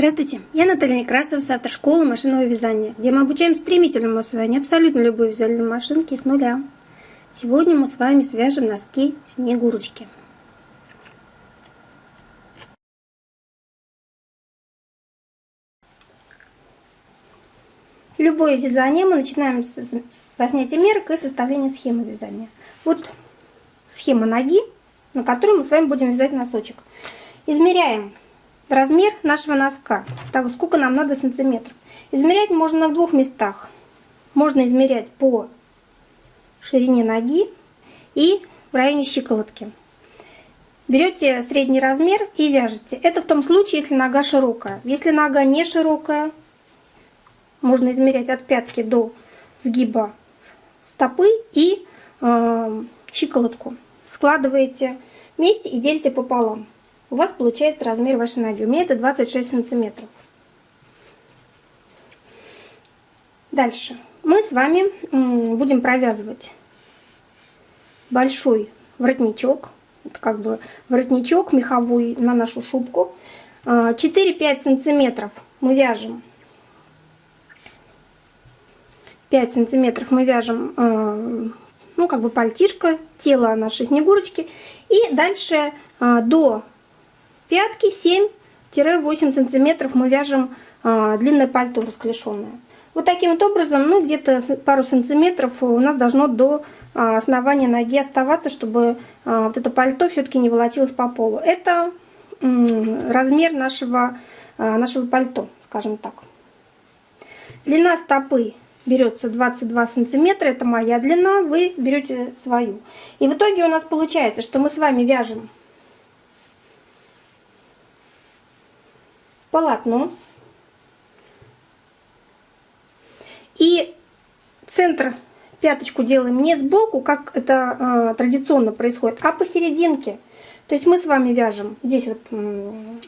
Здравствуйте, я Наталья Некрасова с автошколы машинного вязания, где мы обучаем стремительному освоению абсолютно любой вязальной машинки с нуля. Сегодня мы с вами свяжем носки Снегурочки. Любое вязание мы начинаем со снятия мерок и составления схемы вязания. Вот схема ноги, на которой мы с вами будем вязать носочек. Измеряем размер нашего носка, того, сколько нам надо сантиметров. Измерять можно в двух местах. Можно измерять по ширине ноги и в районе щиколотки. Берете средний размер и вяжете. Это в том случае, если нога широкая. Если нога не широкая, можно измерять от пятки до сгиба стопы и э, щиколотку. Складываете вместе и делите пополам у вас получается размер вашей ноги. У меня это 26 сантиметров. Дальше. Мы с вами будем провязывать большой воротничок. Это как бы воротничок меховой на нашу шубку. 4-5 а, сантиметров мы вяжем. 5 сантиметров мы вяжем, а, ну, как бы пальтишко, тело нашей снегурочки. И дальше а, до пятки 7-8 сантиметров мы вяжем а, длинное пальто расклешенное. Вот таким вот образом, ну где-то пару сантиметров у нас должно до а, основания ноги оставаться, чтобы а, вот это пальто все-таки не волочилось по полу. Это размер нашего, нашего пальто, скажем так. Длина стопы берется 22 сантиметра, это моя длина, вы берете свою. И в итоге у нас получается, что мы с вами вяжем полотно. И центр пяточку делаем не сбоку, как это э, традиционно происходит, а посерединке. То есть мы с вами вяжем здесь вот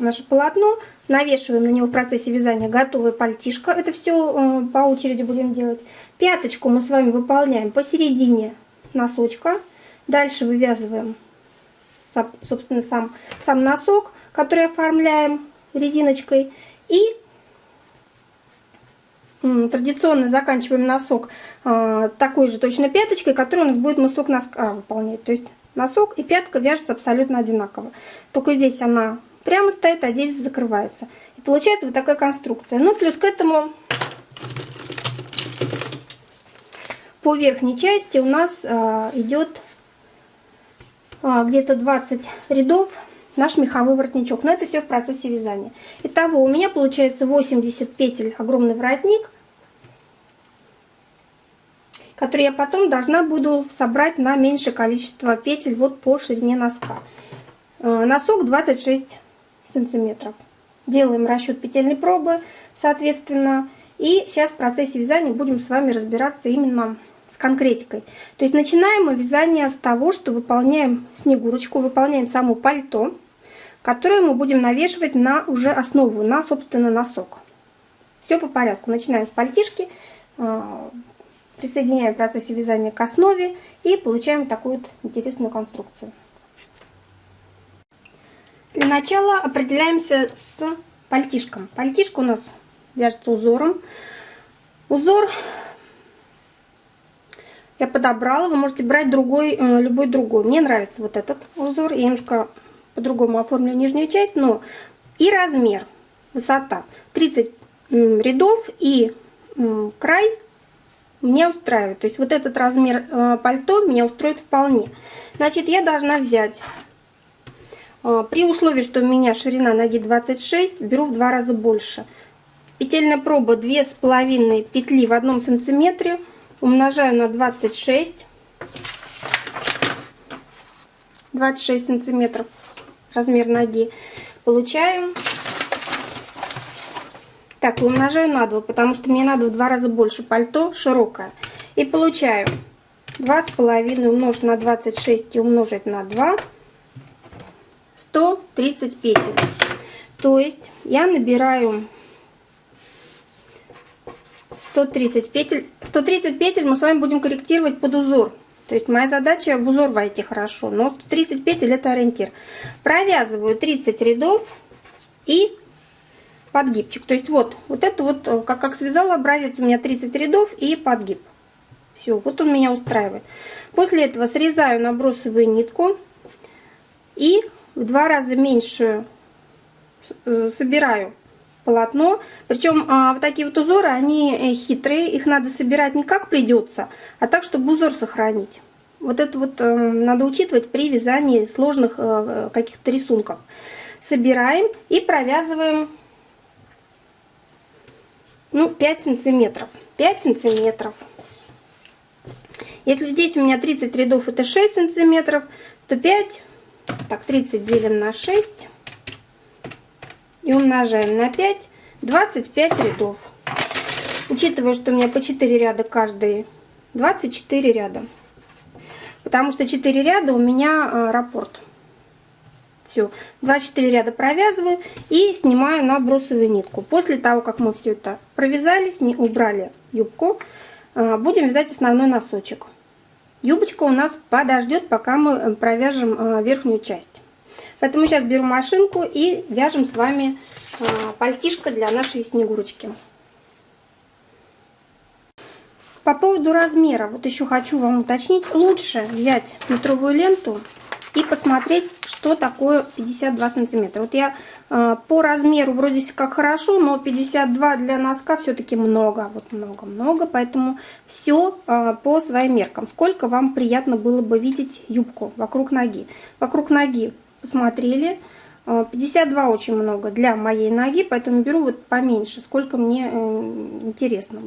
наше полотно, навешиваем на него в процессе вязания готовое пальтишко. Это все э, по очереди будем делать. Пяточку мы с вами выполняем посередине носочка. Дальше вывязываем, собственно, сам, сам носок, который оформляем резиночкой. И традиционно заканчиваем носок а, такой же точно пяточкой, которая у нас будет мысок носка выполнять. То есть носок и пятка вяжутся абсолютно одинаково. Только здесь она прямо стоит, а здесь закрывается. И получается вот такая конструкция. Ну, плюс к этому по верхней части у нас а, идет а, где-то 20 рядов наш меховой воротничок. Но это все в процессе вязания. Итого у меня получается 80 петель огромный воротник, который я потом должна буду собрать на меньшее количество петель вот по ширине носка. Э, носок 26 сантиметров. Делаем расчет петельной пробы, соответственно. И сейчас в процессе вязания будем с вами разбираться именно конкретикой. То есть начинаем мы вязание с того, что выполняем снегурочку, выполняем само пальто которую мы будем навешивать на уже основу, на, собственно, носок. Все по порядку. Начинаем с пальтишки, а, присоединяем в процессе вязания к основе и получаем такую вот интересную конструкцию. Для начала определяемся с пальтишком. Пальтишка у нас вяжется узором. Узор я подобрала, вы можете брать другой, э, любой другой. Мне нравится вот этот узор, я немножко по-другому оформлю нижнюю часть, но и размер, высота 30 рядов и край меня устраивает. То есть вот этот размер э, пальто меня устроит вполне. Значит, я должна взять, э, при условии, что у меня ширина ноги 26, беру в два раза больше. Петельная проба 2,5 петли в одном сантиметре, умножаю на 26, 26 сантиметров размер ноги. Получаю. Так, умножаю на 2, потому что мне надо в два раза больше пальто широкое. И получаю 2,5 умножить на 26 и умножить на 2. 130 петель. То есть я набираю 130 петель. 130 петель мы с вами будем корректировать под узор. То есть моя задача в узор войти хорошо, но 130 петель это ориентир. Провязываю 30 рядов и подгибчик. То есть вот, вот это вот, э, как, как связала образец, у меня 30 рядов и подгиб. Все, вот он меня устраивает. После этого срезаю набросовую нитку и в два раза меньшую э, собираю полотно. Причем а, вот такие вот узоры, они э, хитрые, их надо собирать не как придется, а так, чтобы узор сохранить. Вот это вот э, надо учитывать при вязании сложных э, каких-то рисунков. Собираем и провязываем ну, 5 сантиметров. 5 сантиметров. Если здесь у меня 30 рядов, это 6 сантиметров, то 5, так, 30 делим на 6 и умножаем на 5, 25 рядов. Учитывая, что у меня по 4 ряда каждый, 24 ряда. Потому что 4 ряда у меня а, раппорт. Все, 24 ряда провязываю и снимаю набросовую нитку. После того, как мы все это провязали, убрали юбку, а, будем вязать основной носочек. Юбочка у нас подождет, пока мы э, провяжем верхнюю часть. Поэтому сейчас беру машинку и вяжем с вами а, пальтишко для нашей снегурочки. По поводу размера, вот еще хочу вам уточнить, лучше взять метровую ленту и посмотреть, что такое 52 сантиметра. Вот я э, по размеру вроде как хорошо, но 52 для носка все-таки много, вот много-много, поэтому все э, по своим меркам. Сколько вам приятно было бы видеть юбку вокруг ноги. Вокруг ноги посмотрели. 52 э, очень много для моей ноги, поэтому беру вот поменьше, сколько мне э, интересно.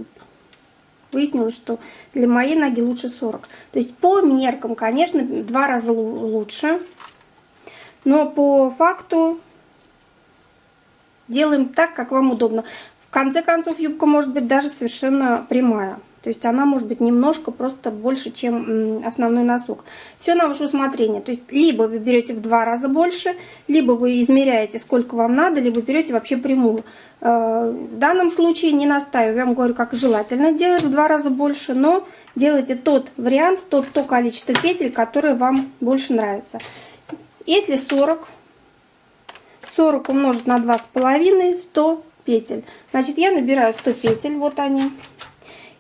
Выяснилось, что для моей ноги лучше 40. То есть по меркам, конечно, два раза лучше. Но по факту делаем так, как вам удобно. В конце концов, юбка может быть даже совершенно прямая. То есть она может быть немножко просто больше, чем основной носок. Все на ваше усмотрение. То есть либо вы берете в два раза больше, либо вы измеряете, сколько вам надо, либо берете вообще прямую. Э, в данном случае не настаиваю. Я вам говорю, как желательно делать в два раза больше, но делайте тот вариант, тот, то количество петель, которое вам больше нравится. Если 40, 40 умножить на 2,5, 100 петель. Значит, я набираю 100 петель, вот они.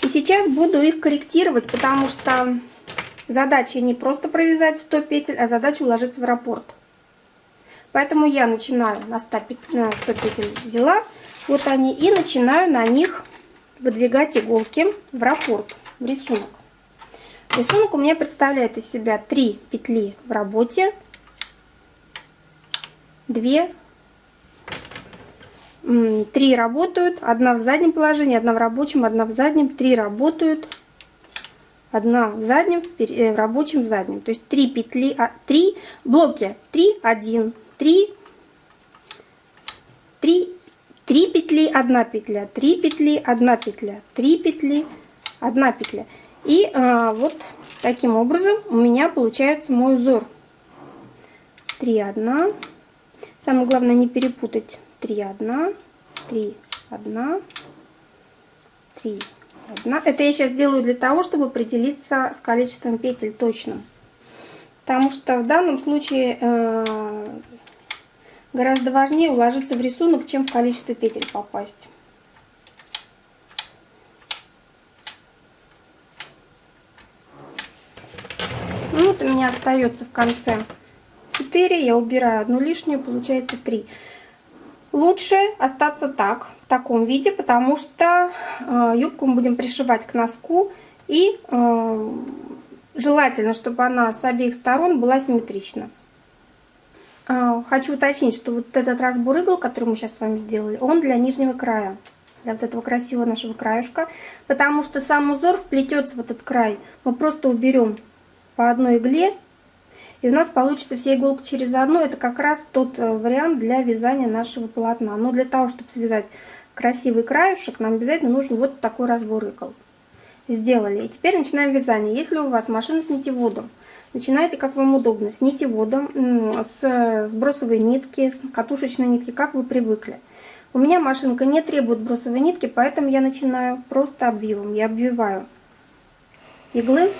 И сейчас буду их корректировать, потому что задача не просто провязать 100 петель, а задача уложиться в раппорт. Поэтому я начинаю на 100 петель, 100 петель взяла, вот они, и начинаю на них выдвигать иголки в раппорт, в рисунок. Рисунок у меня представляет из себя 3 петли в работе, 2 Три работают, одна в заднем положении, одна в рабочем, одна в заднем, три работают, одна в заднем, э, в рабочем, в заднем. То есть три петли, а, три блоки, три, один, три, три, три петли, одна петля, три петли, одна петля, три петли, одна петля. И а, вот таким образом у меня получается мой узор. Три, одна. Самое главное не перепутать 3, 1, 3, 1, 3, 1. Это я сейчас делаю для того, чтобы определиться с количеством петель точным. Потому что в данном случае э, гораздо важнее уложиться в рисунок, чем в количество петель попасть. Ну, вот у меня остается в конце 4, я убираю одну лишнюю, получается 3. Лучше остаться так, в таком виде, потому что э, юбку мы будем пришивать к носку. И э, желательно, чтобы она с обеих сторон была симметрична. Э, хочу уточнить, что вот этот разбор игл, который мы сейчас с вами сделали, он для нижнего края. Для вот этого красивого нашего краюшка. Потому что сам узор вплетется в этот край. Мы просто уберем по одной игле и у нас получится все иголки через одну. Это как раз тот э, вариант для вязания нашего полотна. Но для того, чтобы связать красивый краешек, нам обязательно нужен вот такой разбор игл. Сделали. И теперь начинаем вязание. Если у вас машина с нитеводом, начинайте как вам удобно. С нитеводом, с сбросовой нитки, с катушечной нитки, как вы привыкли. У меня машинка не требует бросовой нитки, поэтому я начинаю просто обвивом. Я обвиваю иглы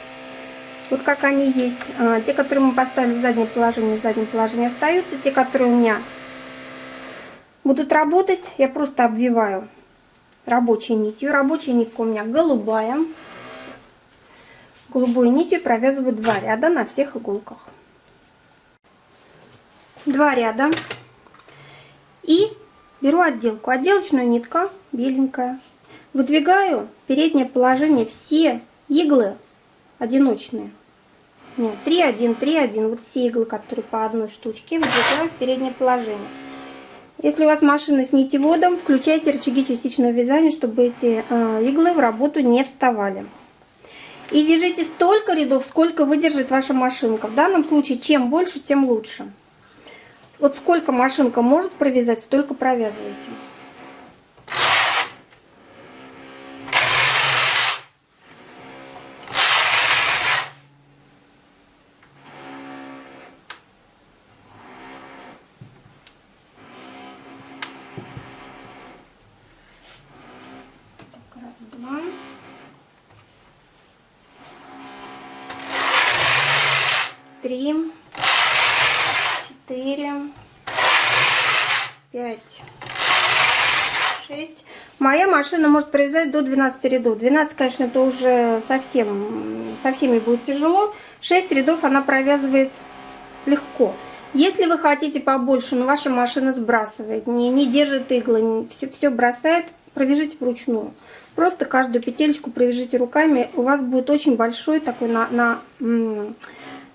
вот как они есть. А, те, которые мы поставили в заднее положение, в заднем положении остаются. Те, которые у меня будут работать, я просто обвиваю рабочей нитью. Рабочая нитка у меня голубая. Голубой нитью провязываю два ряда на всех иголках. Два ряда. И беру отделку. Отделочная нитка беленькая. Выдвигаю переднее положение все иглы одиночные. Нет, 3, 1, 3, 1. Вот все иглы, которые по одной штучке, выдвигаю в переднее положение. Если у вас машина с нитеводом, включайте рычаги частичного вязания, чтобы эти э, иглы в работу не вставали. И вяжите столько рядов, сколько выдержит ваша машинка. В данном случае, чем больше, тем лучше. Вот сколько машинка может провязать, столько провязывайте. Машина может провязать до 12 рядов. 12, конечно, это уже совсем, со всеми будет тяжело. 6 рядов она провязывает легко. Если вы хотите побольше, но ваша машина сбрасывает, не, не держит иглы, все, все бросает, провяжите вручную. Просто каждую петелечку провяжите руками. У вас будет очень большой такой на, на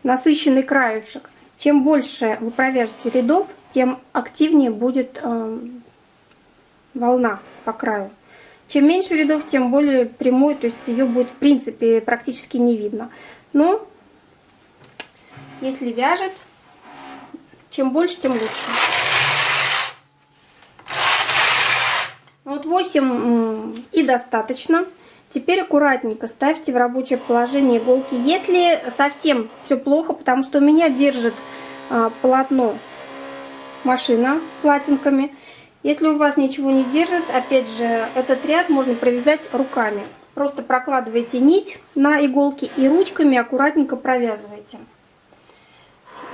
насыщенный краюшек. Чем больше вы провяжете рядов, тем активнее будет э, волна по краю. Чем меньше рядов, тем более прямой, то есть ее будет в принципе практически не видно. Но если вяжет, чем больше, тем лучше. Вот 8 и достаточно. Теперь аккуратненько ставьте в рабочее положение иголки. Если совсем все плохо, потому что у меня держит а, полотно машина платинками. Если у вас ничего не держит, опять же, этот ряд можно провязать руками. Просто прокладывайте нить на иголке и ручками аккуратненько провязывайте.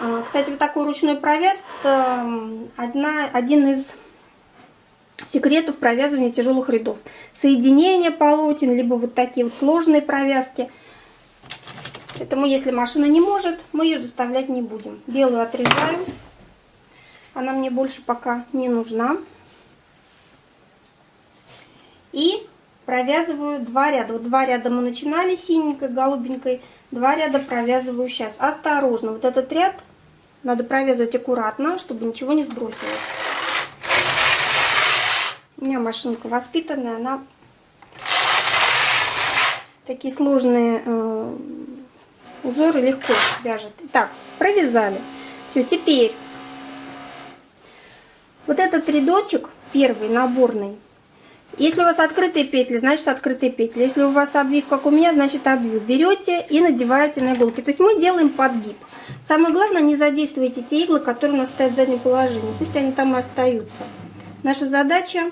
А, кстати, вот такой ручной провяз одна, один из секретов провязывания тяжелых рядов. Соединение полотен, либо вот такие вот сложные провязки. Поэтому, если машина не может, мы ее заставлять не будем. Белую отрезаю. Она мне больше пока не нужна. И провязываю два ряда. Вот два ряда мы начинали синенькой, голубенькой. Два ряда провязываю сейчас. Осторожно. Вот этот ряд надо провязывать аккуратно, чтобы ничего не сбросилось. У меня машинка воспитанная, она такие сложные э, узоры легко вяжет. Итак, провязали. Все, теперь вот этот рядочек, первый, наборный, если у вас открытые петли, значит открытые петли. Если у вас обвив, как у меня, значит обвив. Берете и надеваете на иголки. То есть мы делаем подгиб. Самое главное, не задействуйте те иглы, которые у нас стоят в заднем положении. Пусть они там и остаются. Наша задача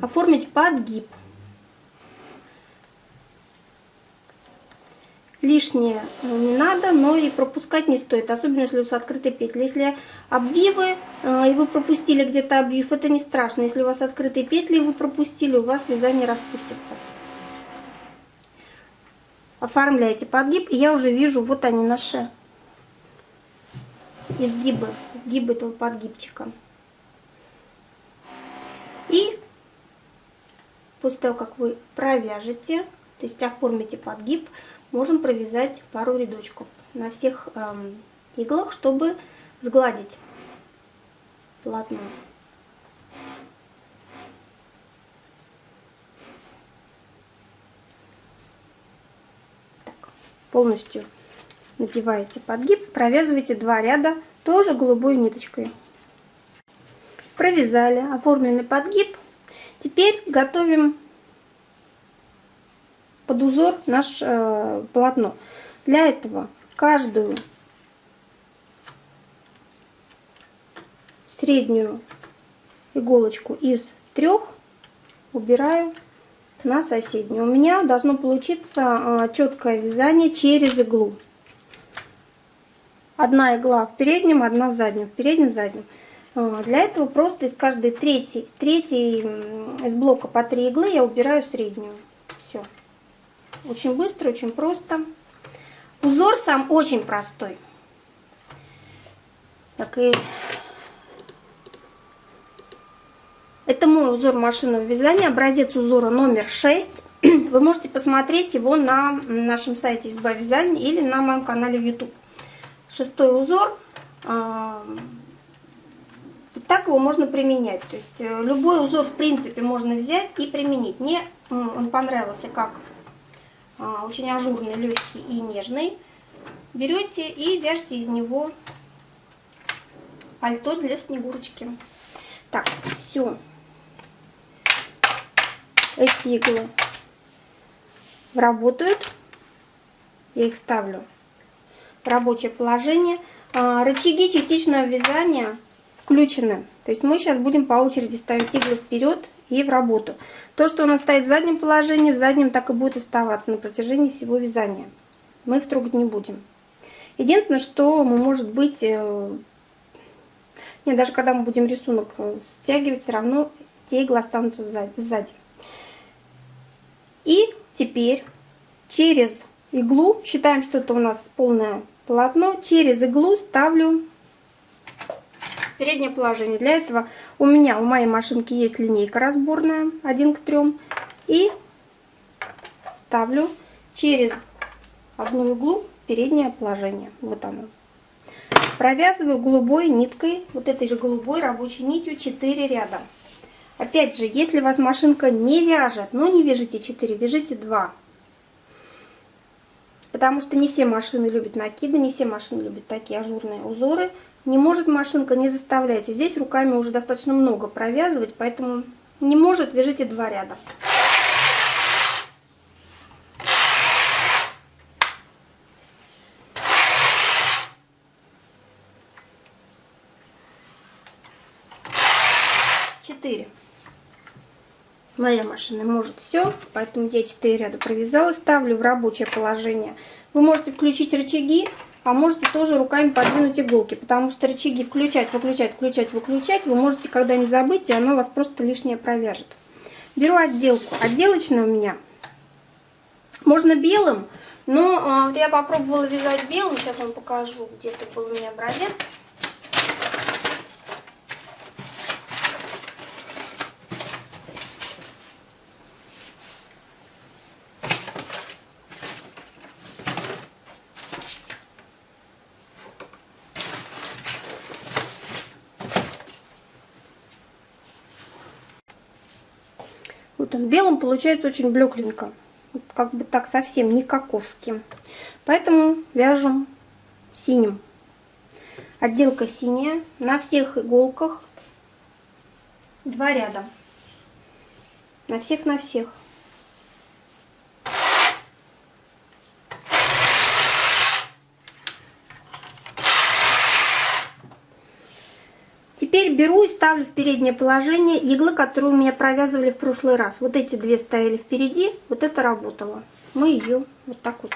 оформить подгиб. Лишнее не надо, но и пропускать не стоит, особенно если у вас открытые петли. Если обвивы, э, и вы пропустили где-то обвив, это не страшно. Если у вас открытые петли, и вы пропустили, у вас вязание распустится. Оформляете подгиб, и я уже вижу, вот они наши изгибы, изгибы этого подгибчика. И После того, как вы провяжете, то есть оформите подгиб, можем провязать пару рядочков на всех эм, иглах, чтобы сгладить полотно. Так, полностью надеваете подгиб, провязываете два ряда тоже голубой ниточкой. Провязали оформленный подгиб, Теперь готовим под узор наше э, полотно. Для этого каждую среднюю иголочку из трех убираю на соседнюю. У меня должно получиться э, четкое вязание через иглу. Одна игла в переднем, одна в заднем, в переднем, в заднем. А, для этого просто из каждой третьей, третьей из блока по 3 иглы я убираю среднюю. Все. Очень быстро, очень просто. Узор сам очень простой. Так и это мой узор машинного вязания, образец узора номер 6. Вы можете посмотреть его на нашем сайте изба вязания или на моем канале в YouTube. Шестой узор. А, вот так его можно применять. То есть э, любой узор в принципе можно взять и применить. Мне он понравился как очень ажурный, легкий и нежный. Берете и вяжете из него пальто для Снегурочки. Так, все. Эти иглы работают. Я их ставлю в рабочее положение. А, рычаги частичного вязания включены. То есть мы сейчас будем по очереди ставить иглы вперед и в работу. То, что у нас стоит в заднем положении, в заднем так и будет оставаться на протяжении всего вязания. Мы их трогать не будем. Единственное, что мы, может быть, э, нет, даже когда мы будем рисунок э, стягивать, все равно те иглы останутся сзади. И теперь через иглу, считаем, что это у нас полное полотно, через иглу ставлю переднее положение. Для этого у меня, у моей машинки есть линейка разборная 1 к 3. И ставлю через одну иглу в переднее положение. Вот оно. Провязываю голубой ниткой, вот этой же голубой рабочей нитью 4 ряда. Опять же, если у вас машинка не вяжет, но не вяжите 4, вяжите 2. Потому что не все машины любят накиды, не все машины любят такие ажурные узоры. Не может машинка, не заставляйте. Здесь руками уже достаточно много провязывать, поэтому не может, вяжите 2 ряда. четыре. Моя машина может все, поэтому я 4 ряда провязала, ставлю в рабочее положение. Вы можете включить рычаги, а можете тоже руками подвинуть иголки, потому что рычаги включать, выключать, включать, выключать вы можете когда-нибудь забыть, и оно вас просто лишнее провяжет. Беру отделку. Отделочная у меня. Можно белым, но э, я попробовала вязать белым, сейчас вам покажу, где-то был у меня образец. Вот он белым получается очень блекленько. Вот как бы так совсем не каковским. Поэтому вяжем синим. Отделка синяя. На всех иголках два ряда. На всех, на всех. Теперь беру и ставлю в переднее положение иглы, которые у меня провязывали в прошлый раз. Вот эти две стояли впереди, вот это работало. Мы ее вот так вот.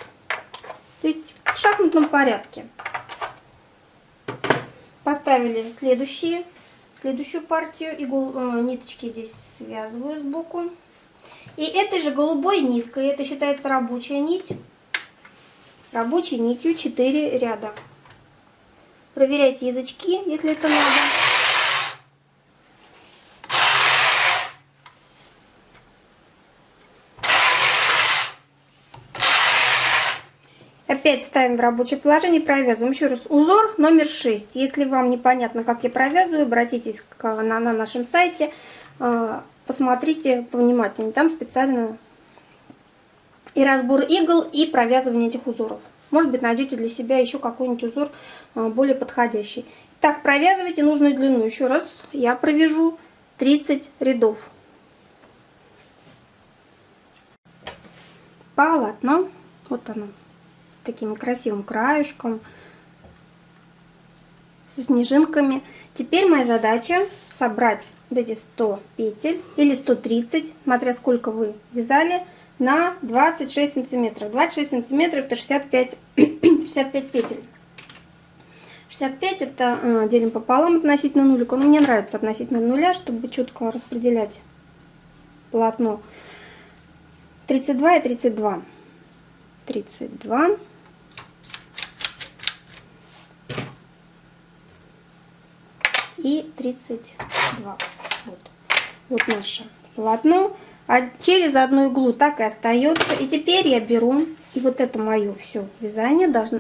То есть в шахматном порядке. Поставили следующие, следующую партию. Игл, э, ниточки здесь связываю сбоку. И этой же голубой ниткой, это считается рабочая нить, рабочей нитью 4 ряда. Проверяйте язычки, если это надо. Опять ставим в рабочее положение, провязываем. Еще раз, узор номер 6. Если вам непонятно, как я провязываю, обратитесь к, на, на нашем сайте, э, посмотрите повнимательнее. Там специально и разбор игл, и провязывание этих узоров. Может быть, найдете для себя еще какой-нибудь узор э, более подходящий. Так, провязывайте нужную длину. Еще раз, я провяжу 30 рядов. Полотно. Вот оно таким красивым краешком, со снежинками. Теперь моя задача собрать вот эти 100 петель или 130, смотря сколько вы вязали, на 26 сантиметров. 26 сантиметров это 65, 65 петель. 65 это э, делим пополам относительно нулика. Но мне нравится относительно нуля, чтобы четко распределять полотно. 32 и 32. 32. И 32. Вот, вот наше полотно. А через одну иглу так и остается. И теперь я беру, и вот это мое все вязание должно,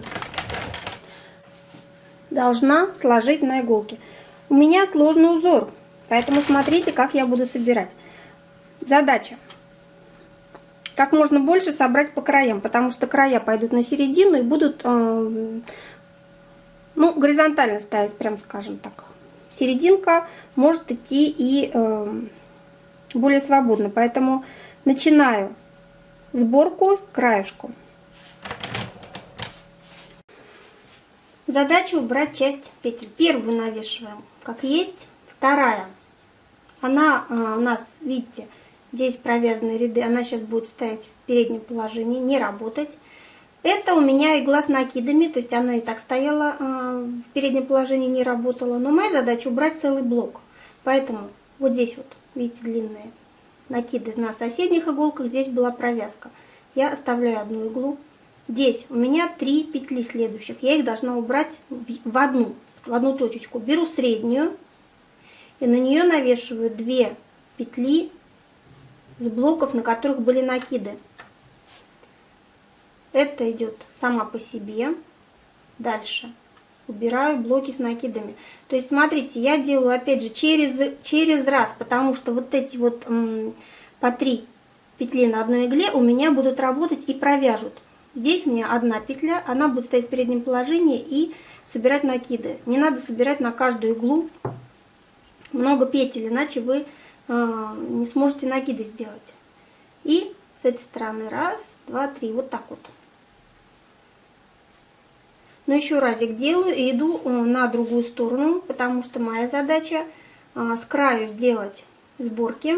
должна сложить на иголке. У меня сложный узор, поэтому смотрите, как я буду собирать. Задача. Как можно больше собрать по краям, потому что края пойдут на середину и будут, э, ну, горизонтально ставить, прям скажем так. Серединка может идти и э, более свободно, поэтому начинаю сборку с краешку. Задача убрать часть петель. Первую навешиваем как есть, вторая. Она а, у нас, видите, здесь провязаны ряды, она сейчас будет стоять в переднем положении, не работать. Это у меня игла с накидами, то есть она и так стояла а, в переднем положении, не работала. Но моя задача убрать целый блок. Поэтому вот здесь вот, видите, длинные накиды на соседних иголках, здесь была провязка. Я оставляю одну иглу, Здесь у меня три петли следующих. Я их должна убрать в одну, в одну точечку. Беру среднюю и на нее навешиваю две петли с блоков, на которых были накиды. Это идет сама по себе. Дальше убираю блоки с накидами. То есть, смотрите, я делаю, опять же, через, через раз, потому что вот эти вот по три петли на одной игле у меня будут работать и провяжут. Здесь у меня одна петля, она будет стоять в переднем положении и собирать накиды. Не надо собирать на каждую иглу много петель, иначе вы э, не сможете накиды сделать. И с этой стороны раз, два, три, вот так вот. Но еще разик делаю и иду э, на другую сторону, потому что моя задача э, с краю сделать сборки.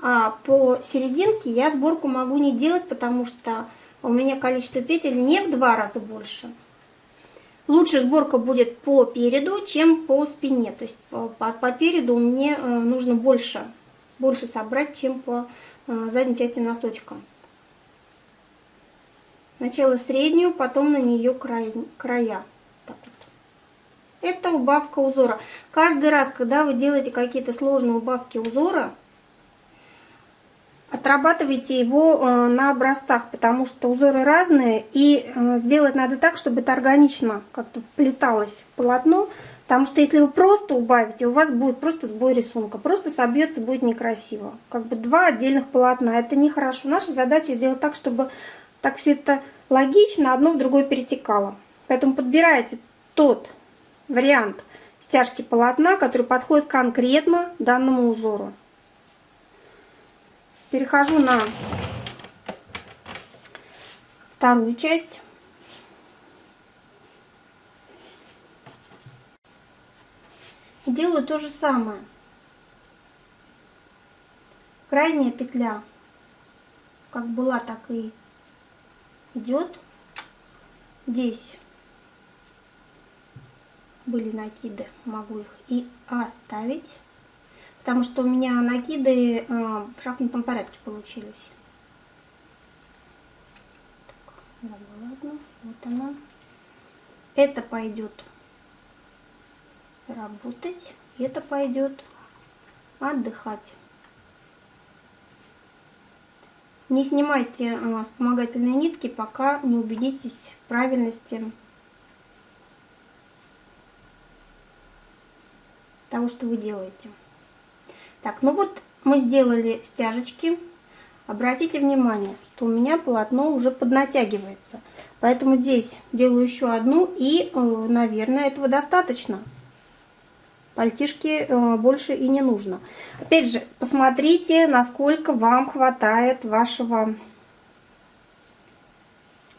А по серединке я сборку могу не делать, потому что у меня количество петель не в два раза больше. Лучше сборка будет по переду, чем по спине. То есть по, по, по переду мне э, нужно больше, больше собрать, чем по э, задней части носочка. Сначала среднюю, потом на нее край, края. Так вот. Это убавка узора. Каждый раз, когда вы делаете какие-то сложные убавки узора, Отрабатывайте его э, на образцах, потому что узоры разные, и э, сделать надо так, чтобы это органично как-то вплеталось в полотно, потому что если вы просто убавите, у вас будет просто сбой рисунка, просто собьется, будет некрасиво. Как бы два отдельных полотна, это нехорошо. Наша задача сделать так, чтобы так все это логично одно в другое перетекало. Поэтому подбирайте тот вариант стяжки полотна, который подходит конкретно данному узору перехожу на вторую часть. Делаю то же самое. Крайняя петля как была, так и идет. Здесь были накиды, могу их и оставить потому что у меня накиды э, в шахматном порядке получились. Так, ладно, ладно, вот она. Это пойдет работать, это пойдет отдыхать. Не снимайте э, вспомогательные нитки, пока не убедитесь в правильности того, что вы делаете. Так, ну вот мы сделали стяжечки. Обратите внимание, что у меня полотно уже поднатягивается. Поэтому здесь делаю еще одну и, э, наверное, этого достаточно. Пальтишки э, больше и не нужно. Опять же, посмотрите, насколько вам хватает вашего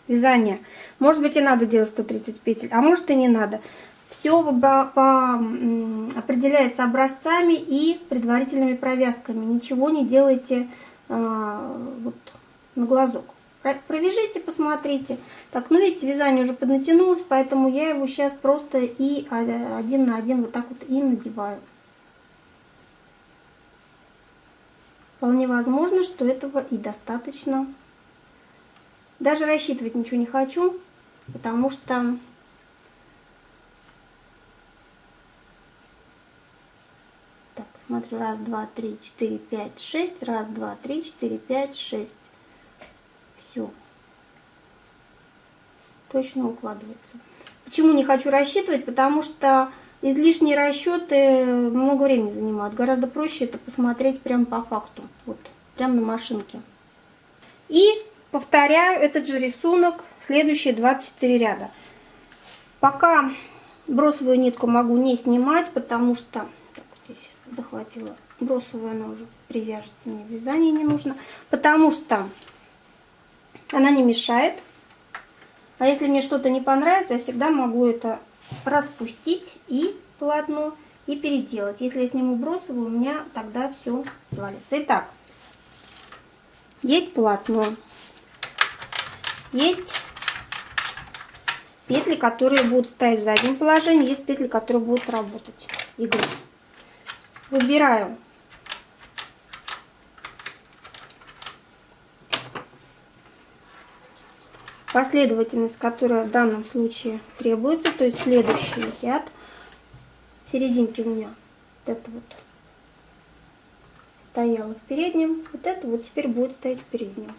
вязания. Может быть и надо делать 130 петель, а может и не надо. Все определяется образцами и предварительными провязками. Ничего не делайте а, вот, на глазок. Провяжите, посмотрите. Так, ну видите, вязание уже поднатянулось, поэтому я его сейчас просто и один на один вот так вот и надеваю. Вполне возможно, что этого и достаточно. Даже рассчитывать ничего не хочу, потому что смотрю, раз, два, три, четыре, пять, шесть, раз, два, три, четыре, пять, шесть. Все. Точно укладывается. Почему не хочу рассчитывать? Потому что излишние расчеты много времени занимают. Гораздо проще это посмотреть прямо по факту. Вот, прямо на машинке. И повторяю этот же рисунок следующие 24 ряда. Пока бросовую нитку могу не снимать, потому что так, здесь захватила бросовую, она уже привяжется, мне вязание не нужно, потому что она не мешает. А если мне что-то не понравится, я всегда могу это распустить и полотно и переделать. Если я сниму бросовую, у меня тогда все свалится. Итак, есть полотно, есть петли, которые будут стоять в заднем положении, есть петли, которые будут работать иглы. Выбираю последовательность, которая в данном случае требуется, то есть следующий ряд. В серединке у меня вот это вот стояло в переднем, вот это вот теперь будет стоять в переднем.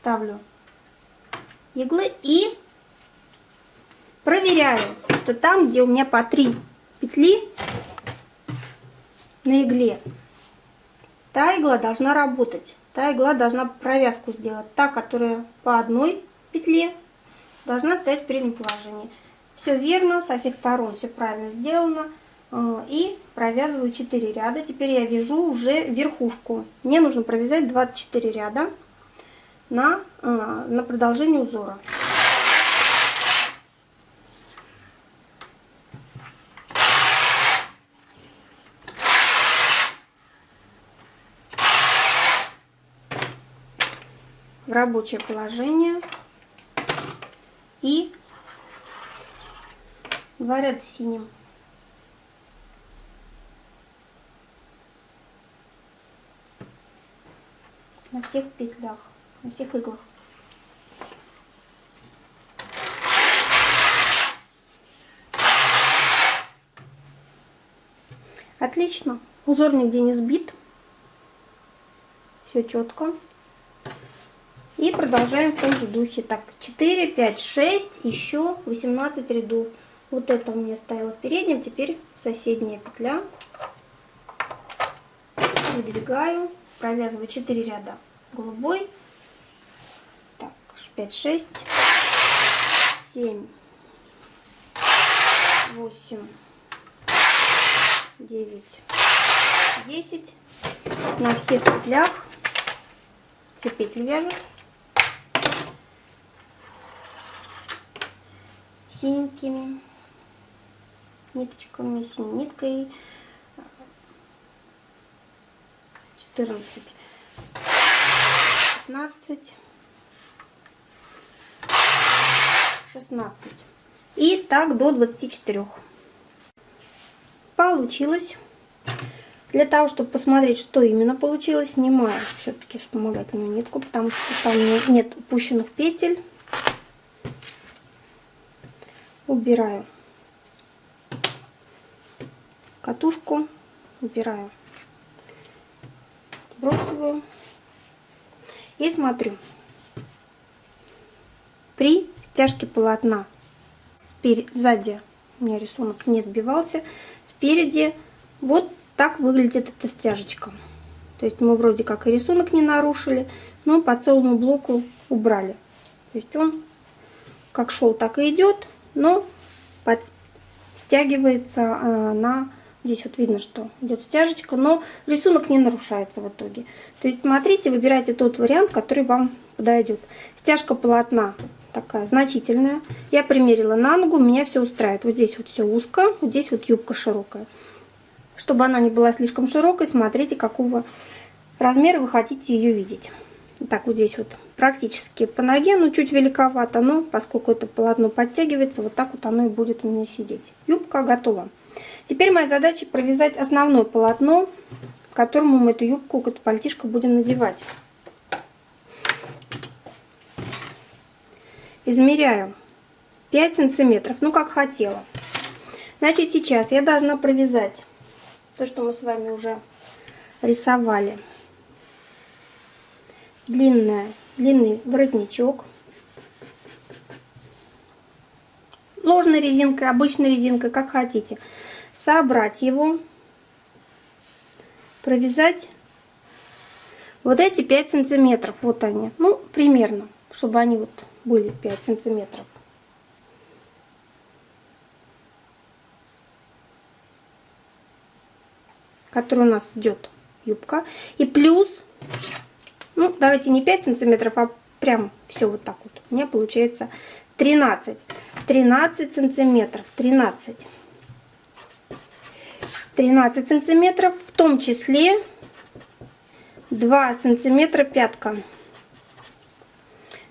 Ставлю иглы и проверяю, что там, где у меня по три петли на игле, та игла должна работать та игла должна провязку сделать. Та, которая по одной петле, должна стоять в переднем положении. Все верно, со всех сторон все правильно сделано. А, и провязываю 4 ряда. Теперь я вяжу уже верхушку. Мне нужно провязать 24 ряда на, а, на продолжение узора. В рабочее положение и два ряда синим. На всех петлях, на всех иглах. Отлично. Узор нигде не сбит. Все четко. И продолжаем в том же духе. Так, 4, 5, 6, еще 18 рядов. Вот это у меня стояло в переднем, теперь соседняя петля. Выдвигаю, провязываю 4 ряда голубой. Так, 5, 6, 7, 8, 9, 10. На всех петлях все петли вяжут. Синенькими ниточками, синей ниткой. 14, 15, 16. И так до 24. Получилось. Для того, чтобы посмотреть, что именно получилось, снимаю все-таки вспомогательную нитку, потому что там нет упущенных петель убираю катушку, убираю бросовую и смотрю. При стяжке полотна сзади у меня рисунок не сбивался, спереди вот так выглядит эта стяжечка. То есть мы вроде как и рисунок не нарушили, но по целому блоку убрали. То есть он как шел, так и идет но под... стягивается а, на... Здесь вот видно, что идет стяжечка, но рисунок не нарушается в итоге. То есть смотрите, выбирайте тот вариант, который вам подойдет. Стяжка полотна такая значительная. Я примерила на ногу, меня все устраивает. Вот здесь вот все узко, вот здесь вот юбка широкая. Чтобы она не была слишком широкой, смотрите, какого размера вы хотите ее видеть. Так вот здесь вот практически по ноге, но чуть великовато, но поскольку это полотно подтягивается, вот так вот оно и будет у меня сидеть. Юбка готова. Теперь моя задача провязать основное полотно, которому мы эту юбку, эту пальтишко будем надевать. Измеряю 5 сантиметров, ну как хотела. Значит, сейчас я должна провязать то, что мы с вами уже рисовали длинная, длинный воротничок. Ложной резинкой, обычной резинкой, как хотите. Собрать его, провязать вот эти 5 сантиметров. Вот они. Ну, примерно, чтобы они вот были 5 сантиметров. который у нас идет юбка. И плюс ну, давайте не 5 сантиметров, а прям все вот так вот. У меня получается 13. 13 сантиметров. 13. 13 сантиметров, в том числе 2 сантиметра пятка.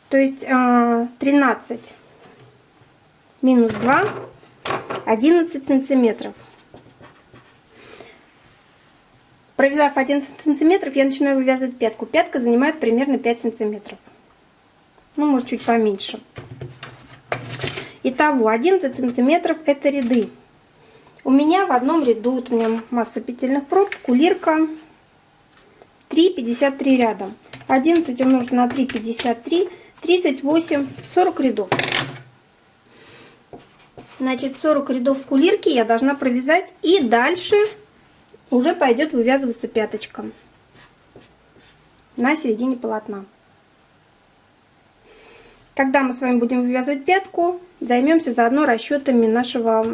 То есть 13 а, минус 2, 11 сантиметров. Провязав 11 сантиметров, я начинаю вывязывать пятку. Пятка занимает примерно 5 сантиметров. Ну, может, чуть поменьше. Итого, 11 сантиметров это ряды. У меня в одном ряду, вот у меня масса петельных проб, кулирка 3,53 ряда. 11 умножить на 3,53, 38, 40 рядов. Значит, 40 рядов в кулирке я должна провязать. И дальше уже пойдет вывязываться пяточка на середине полотна. Когда мы с вами будем вывязывать пятку, займемся заодно расчетами нашего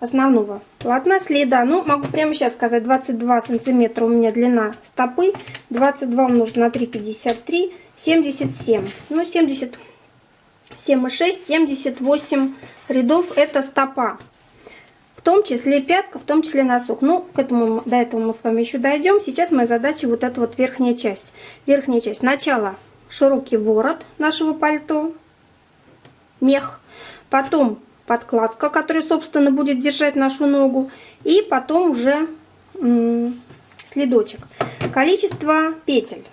основного полотна следа. Ну, могу прямо сейчас сказать, 22 сантиметра у меня длина стопы, 22 умножить на 3, 53, 77. Ну, 77 и 6, 78 рядов это стопа в том числе пятка, в том числе носок. Ну, к этому, до этого мы с вами еще дойдем. Сейчас моя задача вот эта вот верхняя часть. Верхняя часть. Сначала широкий ворот нашего пальто, мех, потом подкладка, которая, собственно, будет держать нашу ногу, и потом уже следочек. Количество петель.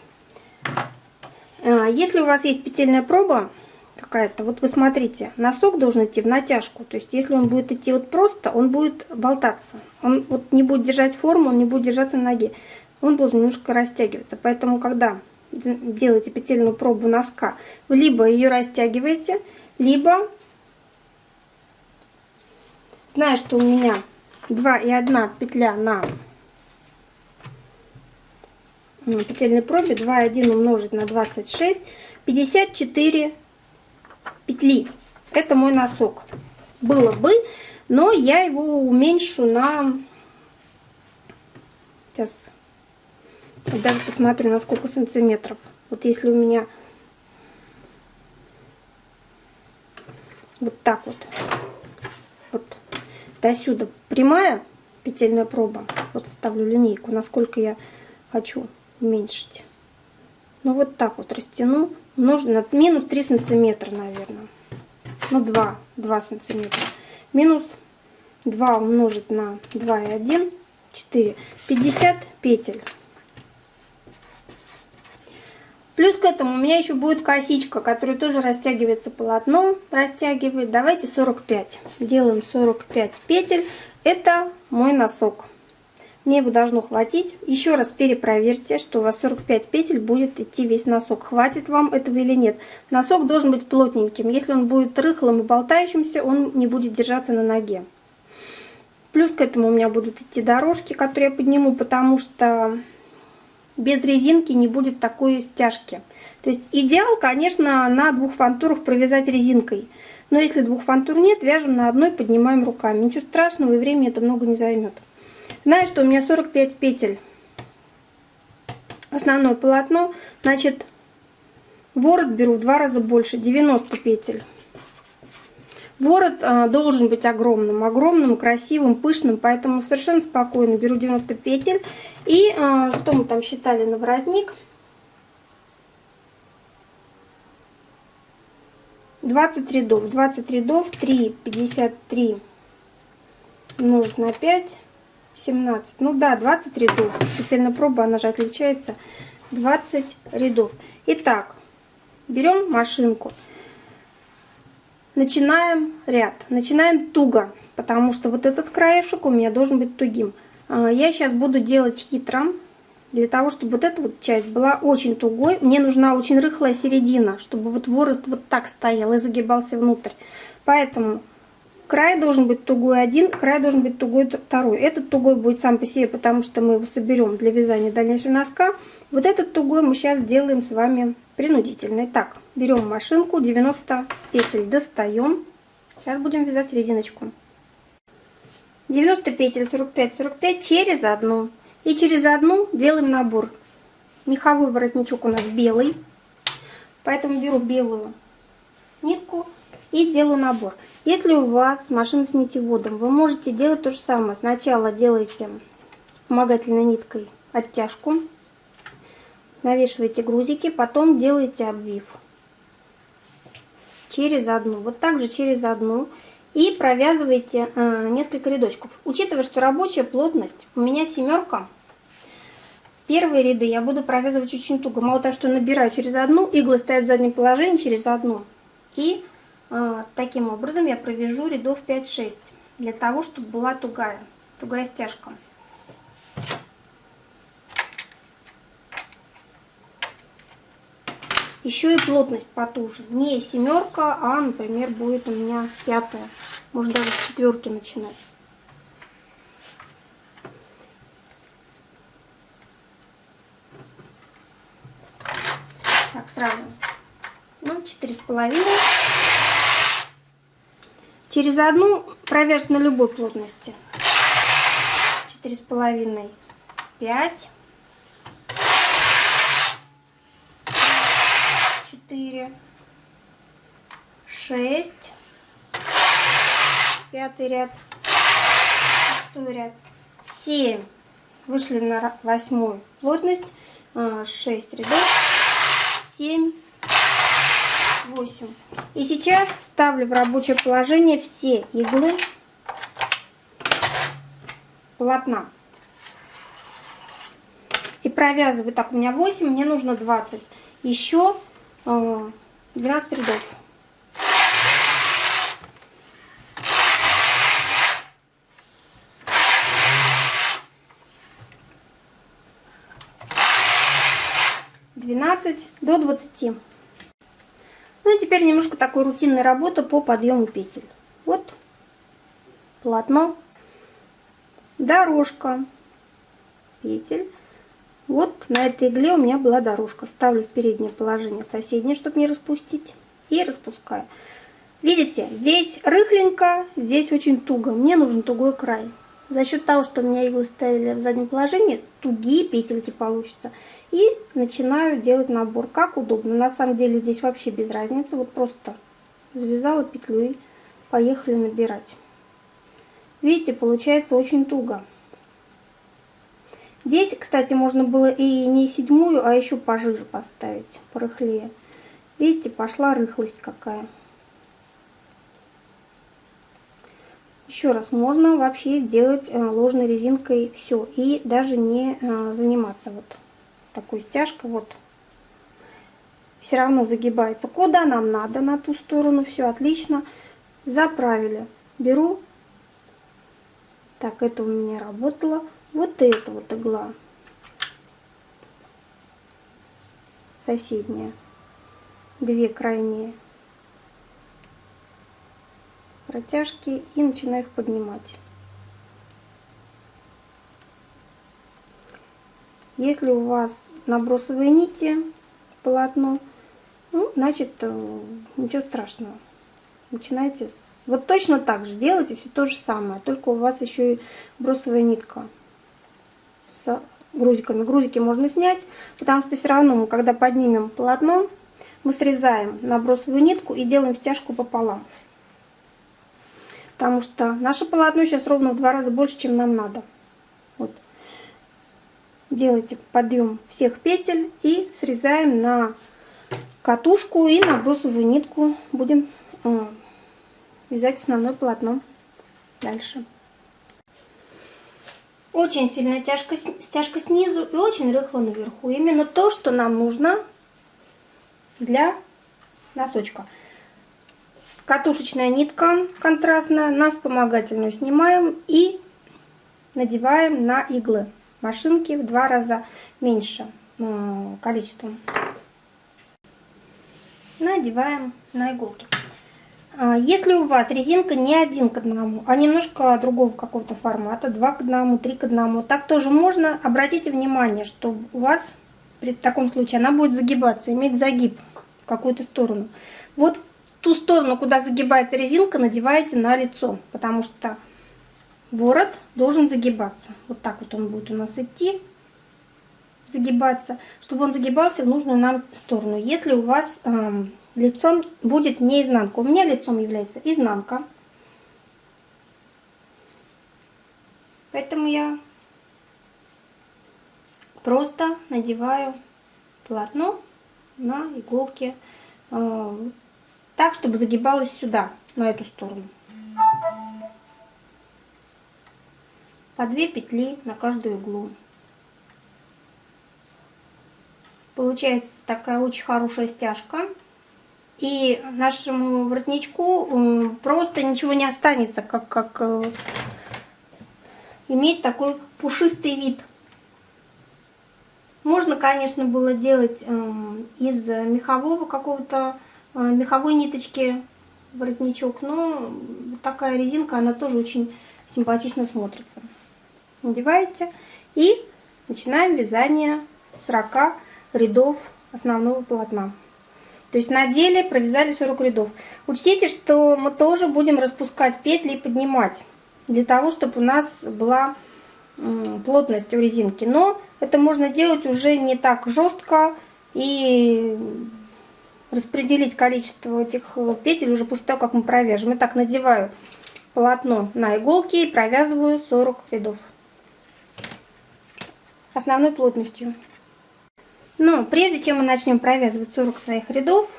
А, если у вас есть петельная проба, какая-то. Вот вы смотрите, носок должен идти в натяжку. То есть, если он будет идти вот просто, он будет болтаться. Он вот не будет держать форму, он не будет держаться на ноге. Он должен немножко растягиваться. Поэтому, когда делаете петельную пробу носка, вы либо ее растягиваете, либо, зная, что у меня 2 и 1 петля на петельной пробе, 2 и 1 умножить на 26, 54 петли. Это мой носок. Было бы, но я его уменьшу на... Сейчас даже посмотрю, на сколько сантиметров. Вот если у меня вот так вот, вот до сюда прямая петельная проба, вот ставлю линейку, насколько я хочу уменьшить. Ну вот так вот растяну нужно минус 3 сантиметра, наверное. Ну, 2, 2 сантиметра. Минус 2 умножить на 2 и 1, 4. 50 петель. Плюс к этому у меня еще будет косичка, которая тоже растягивается полотно, растягивает. Давайте 45. Делаем 45 петель. Это мой носок. Мне его должно хватить. Еще раз перепроверьте, что у вас 45 петель будет идти весь носок. Хватит вам этого или нет. Носок должен быть плотненьким. Если он будет рыхлым и болтающимся, он не будет держаться на ноге. Плюс к этому у меня будут идти дорожки, которые я подниму, потому что без резинки не будет такой стяжки. То есть идеал, конечно, на двух фантурах провязать резинкой. Но если двух фантур нет, вяжем на одной, поднимаем руками. Ничего страшного и времени это много не займет. Знаю, что у меня 45 петель. Основное полотно. Значит, ворот беру в два раза больше, 90 петель. Ворот э, должен быть огромным, огромным, красивым, пышным, поэтому совершенно спокойно беру 90 петель. И э, что мы там считали на воротник? 20 рядов. 20 рядов, 3, 53 умножить на 5, 17. Ну да, 20 рядов. Специально проба, она же отличается. 20 рядов. Итак, берем машинку. Начинаем ряд. Начинаем туго, потому что вот этот краешек у меня должен быть тугим. А, я сейчас буду делать хитро, для того, чтобы вот эта вот часть была очень тугой. Мне нужна очень рыхлая середина, чтобы вот ворот вот так стоял и загибался внутрь. Поэтому край должен быть тугой один, край должен быть тугой второй. Этот тугой будет сам по себе, потому что мы его соберем для вязания дальнейшего носка. Вот этот тугой мы сейчас делаем с вами принудительный. Так, берем машинку, 90 петель достаем. Сейчас будем вязать резиночку. 90 петель, 45-45 через одну. И через одну делаем набор. Меховой воротничок у нас белый. Поэтому беру белую нитку и делаю набор. Если у вас машина с нитеводом, вы можете делать то же самое. Сначала делаете вспомогательной ниткой оттяжку, навешиваете грузики, потом делаете обвив через одну. Вот так же через одну. И провязываете э, несколько рядочков. Учитывая, что рабочая плотность у меня семерка, первые ряды я буду провязывать очень туго. Мало того, что набираю через одну, иглы стоят в заднем положении через одну. И таким образом я провяжу рядов 5-6, для того, чтобы была тугая, тугая стяжка. Еще и плотность потуже. Не семерка, а, например, будет у меня пятая. Можно даже с четверки начинать. Так, сразу. Ну, четыре с половиной. Через одну провяжет на любой плотности. Четыре с половиной. Пять. четыре, шесть, пятый ряд, шестой ряд, семь. Вышли на восьмую плотность, а, шесть рядов, семь, восемь. И сейчас ставлю в рабочее положение все иглы полотна. И провязываю, так, у меня 8, мне нужно 20. Еще 12 рядов. Двенадцать до двадцати. Ну и теперь немножко такой рутинной работы по подъему петель. Вот полотно, дорожка, петель. Вот на этой игле у меня была дорожка. Ставлю в переднее положение соседнее, чтобы не распустить. И распускаю. Видите, здесь рыхленько, здесь очень туго. Мне нужен тугой край. За счет того, что у меня иглы стояли в заднем положении, тугие петельки получатся. И начинаю делать набор, как удобно. На самом деле здесь вообще без разницы. Вот просто завязала петлю и поехали набирать. Видите, получается очень туго. Здесь, кстати, можно было и не седьмую, а еще пожиже поставить, порыхлее. Видите, пошла рыхлость какая. Еще раз, можно вообще сделать э, ложной резинкой все. И даже не э, заниматься вот такой стяжкой. Вот. Все равно загибается. Куда нам надо, на ту сторону. Все отлично. Заправили. Беру. Так, это у меня работало вот эта вот игла соседняя две крайние протяжки и начинаю их поднимать если у вас набросовые нити полотно ну, значит э, ничего страшного начинайте с... вот точно так же делайте все то же самое только у вас еще и бросовая нитка с грузиками. Грузики можно снять, потому что все равно мы, когда поднимем полотно, мы срезаем набросовую нитку и делаем стяжку пополам. Потому что наше полотно сейчас ровно в два раза больше, чем нам надо. Вот. Делайте подъем всех петель и срезаем на катушку и на брусовую нитку будем э, вязать основное полотно дальше. Очень сильная тяжко, стяжка снизу и очень рыхло наверху. Именно то, что нам нужно для носочка. Катушечная нитка контрастная, на вспомогательную снимаем и надеваем на иглы машинки в два раза меньше э, количеством. Надеваем на иголки. А, если у вас резинка не один к одному, а немножко другого какого-то формата, 2 к одному, 3 к одному, так тоже можно. Обратите внимание, что у вас при таком случае она будет загибаться, иметь загиб в какую-то сторону. Вот ту сторону, куда загибается резинка, надеваете на лицо, потому что ворот должен загибаться. Вот так вот он будет у нас идти, загибаться, чтобы он загибался в нужную нам сторону. Если у вас эм, лицом будет не изнанка. У меня лицом является изнанка. Поэтому я просто надеваю полотно на иголки э, так, чтобы загибалось сюда, на эту сторону. По две петли на каждую иглу. Получается такая очень хорошая стяжка. И нашему воротничку просто ничего не останется, как, как э, иметь такой пушистый вид. Можно, конечно, было делать э, из мехового какого-то, э, меховой ниточки воротничок, но такая резинка, она тоже очень симпатично смотрится. Надеваете и начинаем вязание 40 рядов основного полотна. То есть на деле провязали 40 рядов. Учтите, что мы тоже будем распускать петли и поднимать. Для того, чтобы у нас была плотность у резинки. Но это можно делать уже не так жестко и распределить количество этих э, петель уже после того, как мы провяжем. Итак, надеваю полотно на иголки и провязываю 40 рядов основной плотностью. Но прежде чем мы начнем провязывать 40 своих рядов,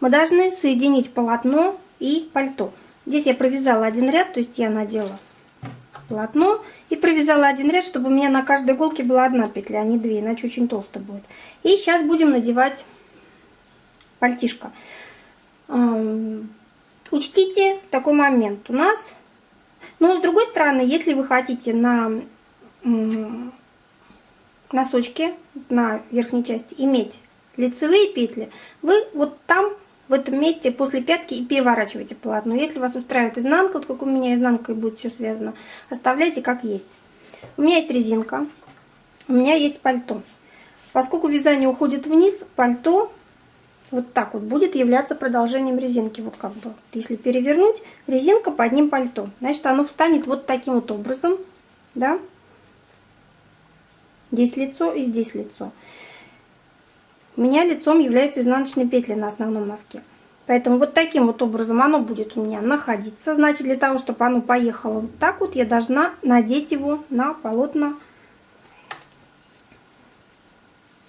мы должны соединить полотно и пальто. Здесь я провязала один ряд, то есть я надела полотно и провязала один ряд, чтобы у меня на каждой иголке была одна петля, а не две, иначе очень толсто будет. И сейчас будем надевать пальтишко. Учтите такой момент. У нас, но с другой стороны, если вы хотите на носочки на верхней части иметь лицевые петли, вы вот там, в этом месте, после пятки и переворачиваете полотно. Если вас устраивает изнанка, вот как у меня изнанкой будет все связано, оставляйте как есть. У меня есть резинка, у меня есть пальто. Поскольку вязание уходит вниз, пальто вот так вот будет являться продолжением резинки. Вот как бы, если перевернуть, резинка под ним пальто. Значит, оно встанет вот таким вот образом, да, Здесь лицо и здесь лицо. У меня лицом являются изнаночные петли на основном носке. Поэтому вот таким вот образом оно будет у меня находиться. Значит, для того, чтобы оно поехало вот так вот, я должна надеть его на полотно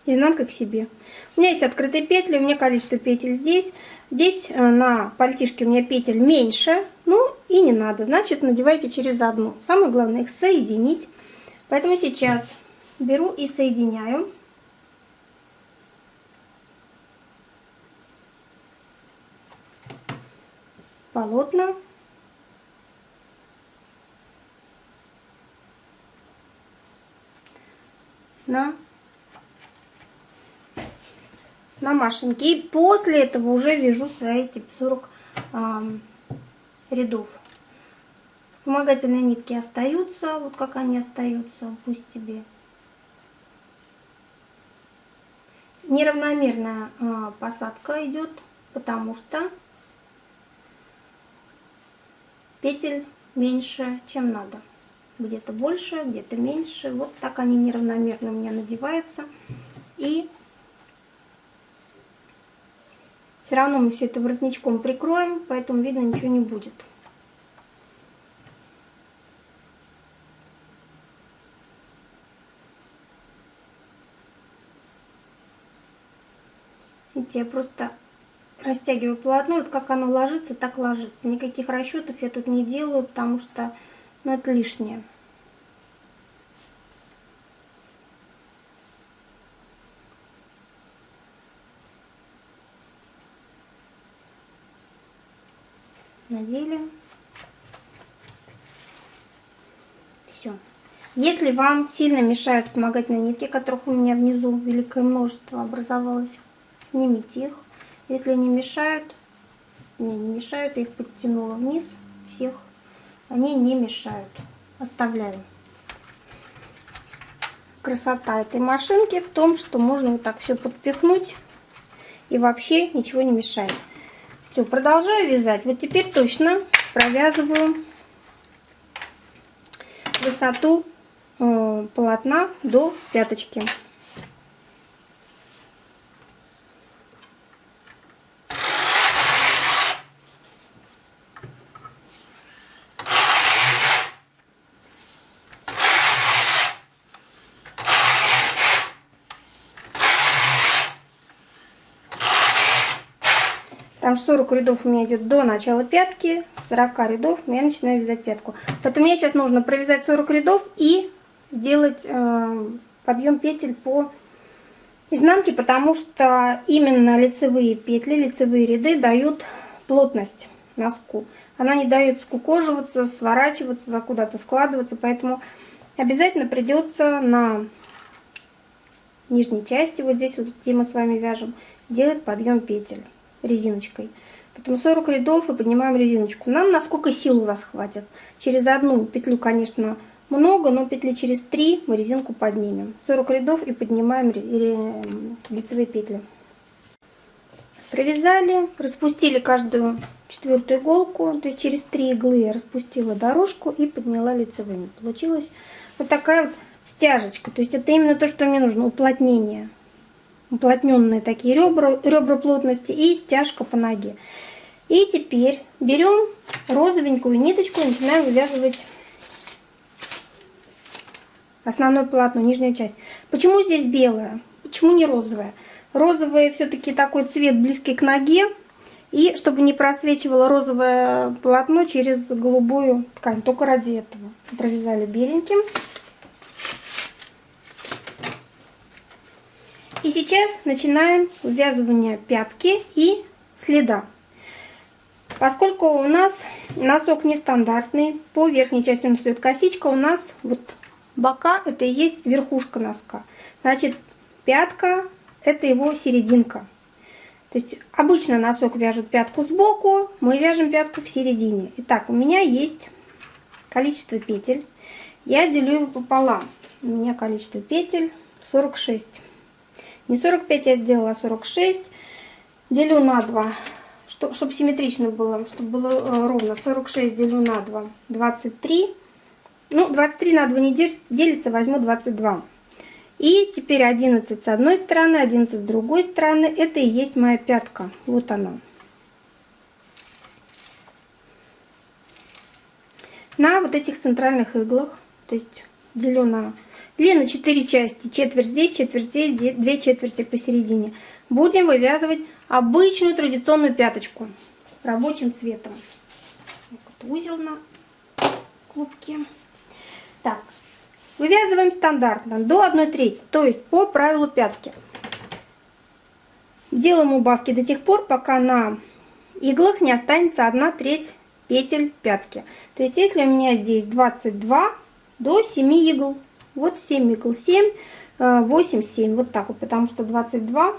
изнанкой к себе. У меня есть открытые петли, у меня количество петель здесь. Здесь э, на пальтишке у меня петель меньше, ну и не надо. Значит, надевайте через одну. Самое главное их соединить. Поэтому сейчас беру и соединяю. полотна. на на машинке. И после этого уже вяжу свои типа 40 э, рядов. Вспомогательные нитки остаются, вот как они остаются, пусть тебе неравномерная а, посадка идет, потому что петель меньше, чем надо. Где-то больше, где-то меньше. Вот так они неравномерно у меня надеваются. И все равно мы все это воротничком прикроем, поэтому видно ничего не будет. Видите, я просто растягиваю полотно, вот как оно ложится, так ложится. Никаких расчетов я тут не делаю, потому что ну, это лишнее. Надели. Все. Если вам сильно мешают вспомогательные нитки, которых у меня внизу великое множество образовалось, снимите их. Если не мешают, не, не мешают, я их подтянула вниз всех, они не мешают. Оставляю. Красота этой машинки в том, что можно вот так все подпихнуть и вообще ничего не мешает. Все, продолжаю вязать. Вот теперь точно провязываю высоту э, полотна до пяточки. Там 40 рядов у меня идет до начала пятки, 40 рядов я начинаю вязать пятку. Поэтому мне сейчас нужно провязать 40 рядов и сделать э, подъем петель по изнанке, потому что именно лицевые петли, лицевые ряды дают плотность носку. Она не дает скукоживаться, сворачиваться, куда-то складываться, поэтому обязательно придется на нижней части, вот здесь вот, где мы с вами вяжем, делать подъем петель резиночкой. Потом 40 рядов и поднимаем резиночку. Нам насколько сил у вас хватит. Через одну петлю, конечно, много, но петли через 3 мы резинку поднимем. 40 рядов и поднимаем лицевые петли. Провязали, распустили каждую четвертую иголку, то есть через 3 иглы я распустила дорожку и подняла лицевыми. Получилась вот такая вот стяжечка, то есть это именно то, что мне нужно, уплотнение уплотненные такие ребра, ребра плотности и стяжка по ноге. И теперь берем розовенькую ниточку и начинаем вывязывать основное полотно, нижнюю часть. Почему здесь белая? Почему не розовая? Розовый все-таки такой цвет близкий к ноге. И чтобы не просвечивало розовое полотно через голубую ткань. Только ради этого. Провязали беленьким. И сейчас начинаем ввязывание пятки и следа. Поскольку у нас носок нестандартный, по верхней части он стоит косичка, у нас вот бока это и есть верхушка носка. Значит, пятка это его серединка. То есть обычно носок вяжут пятку сбоку, мы вяжем пятку в середине. Итак, у меня есть количество петель. Я делю его пополам. У меня количество петель 46. Не 45 я сделала, 46. А делю на 2, чтобы, симметрично было, чтобы было э, ровно. 46 делю на 2, 23. Ну, 23 на 2 не делится, возьму 22. И теперь 11 с одной стороны, 11 с другой стороны. Это и есть моя пятка. Вот она. На вот этих центральных иглах, то есть делю на или на 4 части, четверть здесь, четверть здесь, две четверти посередине. Будем вывязывать обычную традиционную пяточку рабочим цветом. Вот узел на клубке. Так, вывязываем стандартно до 1 трети, то есть по правилу пятки. Делаем убавки до тех пор, пока на иглах не останется 1 треть петель пятки. То есть если у меня здесь 22 до 7 игл вот 7 игл, 7, 8, 7. Вот так вот, потому что 22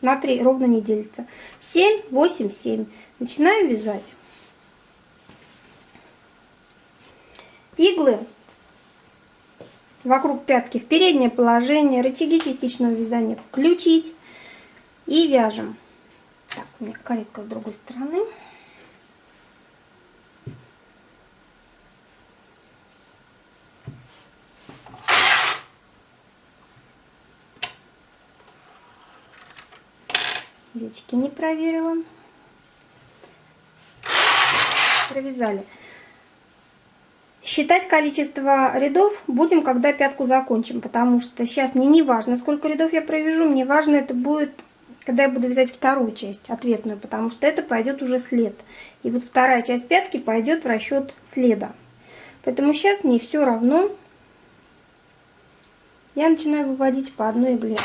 на 3 ровно не делится. 7, 8, 7. Начинаем вязать. Иглы вокруг пятки в переднее положение, рычаги частичного вязания включить и вяжем. Так, у меня каретка с другой стороны. Девочки, не проверила. Провязали. Считать количество рядов будем, когда пятку закончим, потому что сейчас мне не важно, сколько рядов я провяжу, мне важно это будет когда я буду вязать вторую часть, ответную, потому что это пойдет уже след. И вот вторая часть пятки пойдет в расчет следа. Поэтому сейчас мне все равно. Я начинаю выводить по одной игле.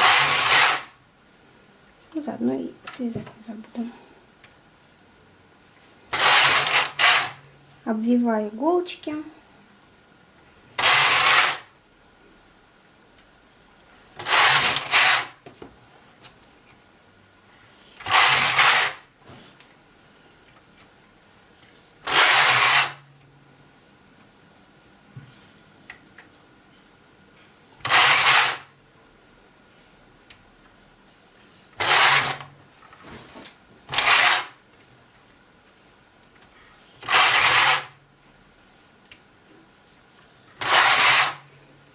Ну, заодно и связать не забуду. Обвиваю иголочки.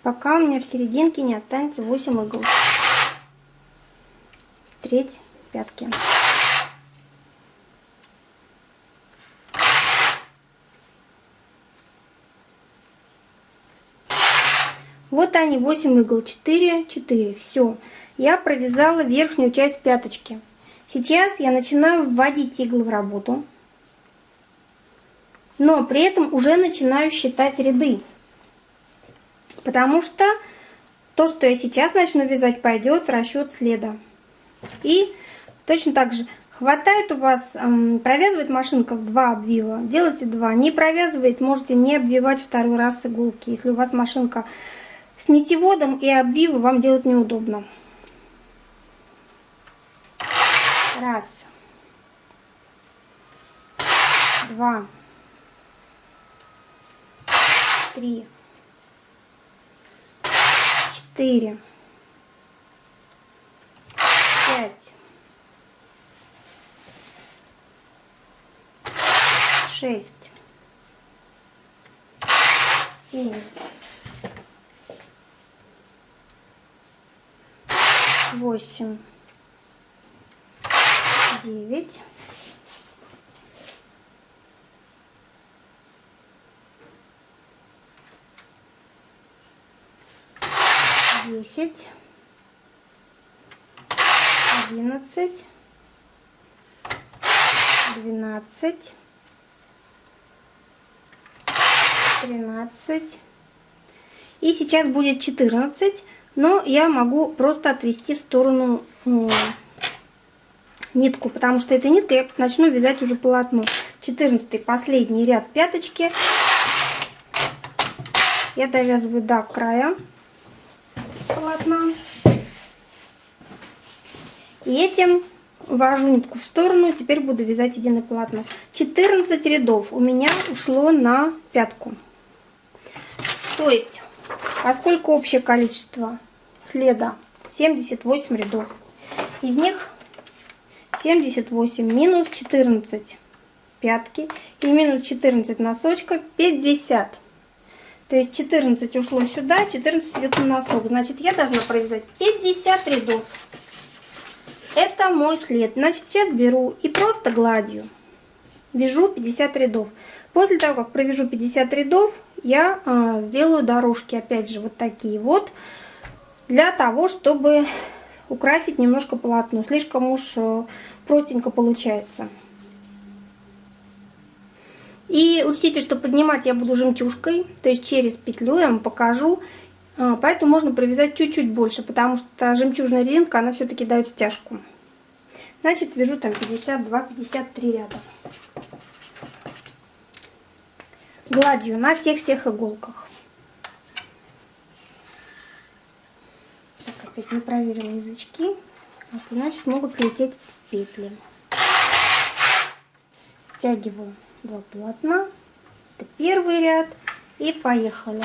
Пока у меня в серединке не останется 8 игл. Треть пятки. Вот они, 8 игл, 4, 4. Все. Я провязала верхнюю часть пяточки. Сейчас я начинаю вводить иглы в работу. Но при этом уже начинаю считать ряды. Потому что то, что я сейчас начну вязать, пойдет в расчет следа. И точно так же хватает у вас, эм, провязывает машинка в два обвива, делайте два. Не провязывает, можете не обвивать второй раз иголки. Если у вас машинка с нитеводом и обвивы, вам делать неудобно. Раз. Два. Три четыре, пять, шесть, семь, восемь, девять, десять, одиннадцать, двенадцать, тринадцать. И сейчас будет 14, но я могу просто отвести в сторону ну, нитку, потому что этой ниткой я начну вязать уже полотно. 14 последний ряд пяточки. Я довязываю до края полотна. И этим ввожу нитку в сторону, теперь буду вязать единое полотно. 14 рядов у меня ушло на пятку. То есть, поскольку общее количество следа 78 рядов, из них 78 минус 14 пятки и минус 14 носочка 50 то есть 14 ушло сюда, 14 идет на носок. Значит, я должна провязать 50 рядов. Это мой след. Значит, сейчас беру и просто гладью вяжу 50 рядов. После того, как провяжу 50 рядов, я э, сделаю дорожки, опять же, вот такие вот, для того, чтобы украсить немножко полотно. Слишком уж э, простенько получается. И учтите, что поднимать я буду жемчужкой, то есть через петлю я вам покажу. А, поэтому можно провязать чуть-чуть больше, потому что жемчужная резинка, она все-таки дает стяжку. Значит, вяжу там 52-53 ряда. Гладью на всех-всех иголках. Так, опять не проверила язычки. Вот, значит, могут слететь петли. Стягиваю два полотна. Это первый ряд. И поехали.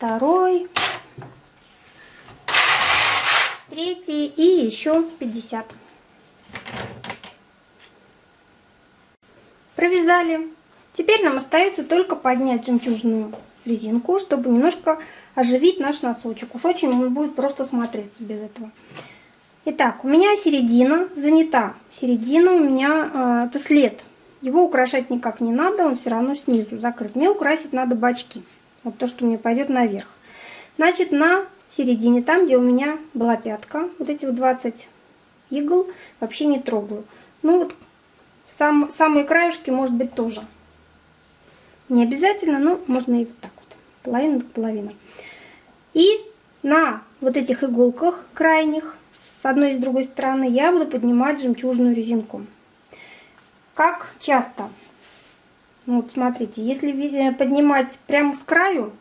Второй. Третий. И еще 50. Провязали. Теперь нам остается только поднять жемчужную резинку, чтобы немножко оживить наш носочек. Уж очень он будет просто смотреться без этого. Итак, у меня середина занята. Середина у меня э, это след его украшать никак не надо, он все равно снизу закрыт. Мне украсить надо бачки. Вот то, что мне пойдет наверх. Значит, на середине, там, где у меня была пятка, вот эти вот 20 игл вообще не трогаю. Ну вот сам, самые краешки, может быть, тоже. Не обязательно, но можно и вот так вот. Половина половина. И на вот этих иголках крайних, с одной и с другой стороны, я буду поднимать жемчужную резинку. Как часто? Ну, вот смотрите, если э, поднимать прямо с краю,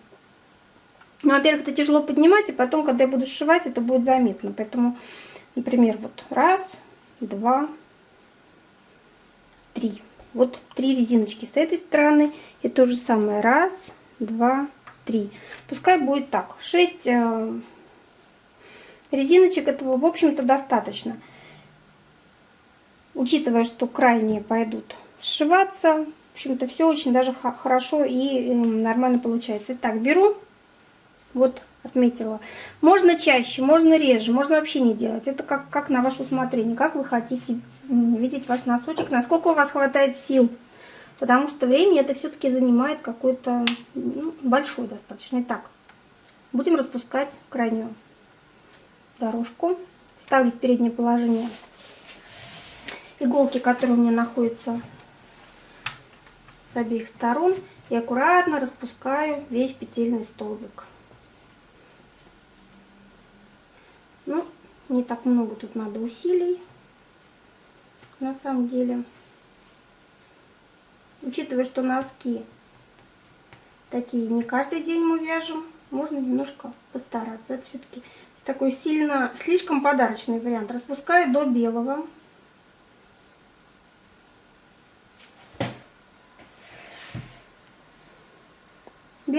ну, во-первых, это тяжело поднимать, и потом, когда я буду сшивать, это будет заметно. Поэтому, например, вот раз, два, три. Вот три резиночки с этой стороны. И то же самое. Раз, два, три. Пускай будет так. Шесть э, резиночек этого, в общем-то, достаточно. Учитывая, что крайние пойдут сшиваться, общем-то, все очень даже хорошо и нормально получается. Итак, беру, вот отметила. Можно чаще, можно реже, можно вообще не делать. Это как, как на ваше усмотрение, как вы хотите видеть ваш носочек, насколько у вас хватает сил. Потому что время это все-таки занимает какой-то ну, большой достаточно. Итак, будем распускать крайнюю дорожку. Ставлю в переднее положение иголки, которые у меня находятся с обеих сторон. И аккуратно распускаю весь петельный столбик. Ну, не так много тут надо усилий, на самом деле. Учитывая, что носки такие не каждый день мы вяжем, можно немножко постараться. Это все-таки такой сильно, слишком подарочный вариант. Распускаю до белого.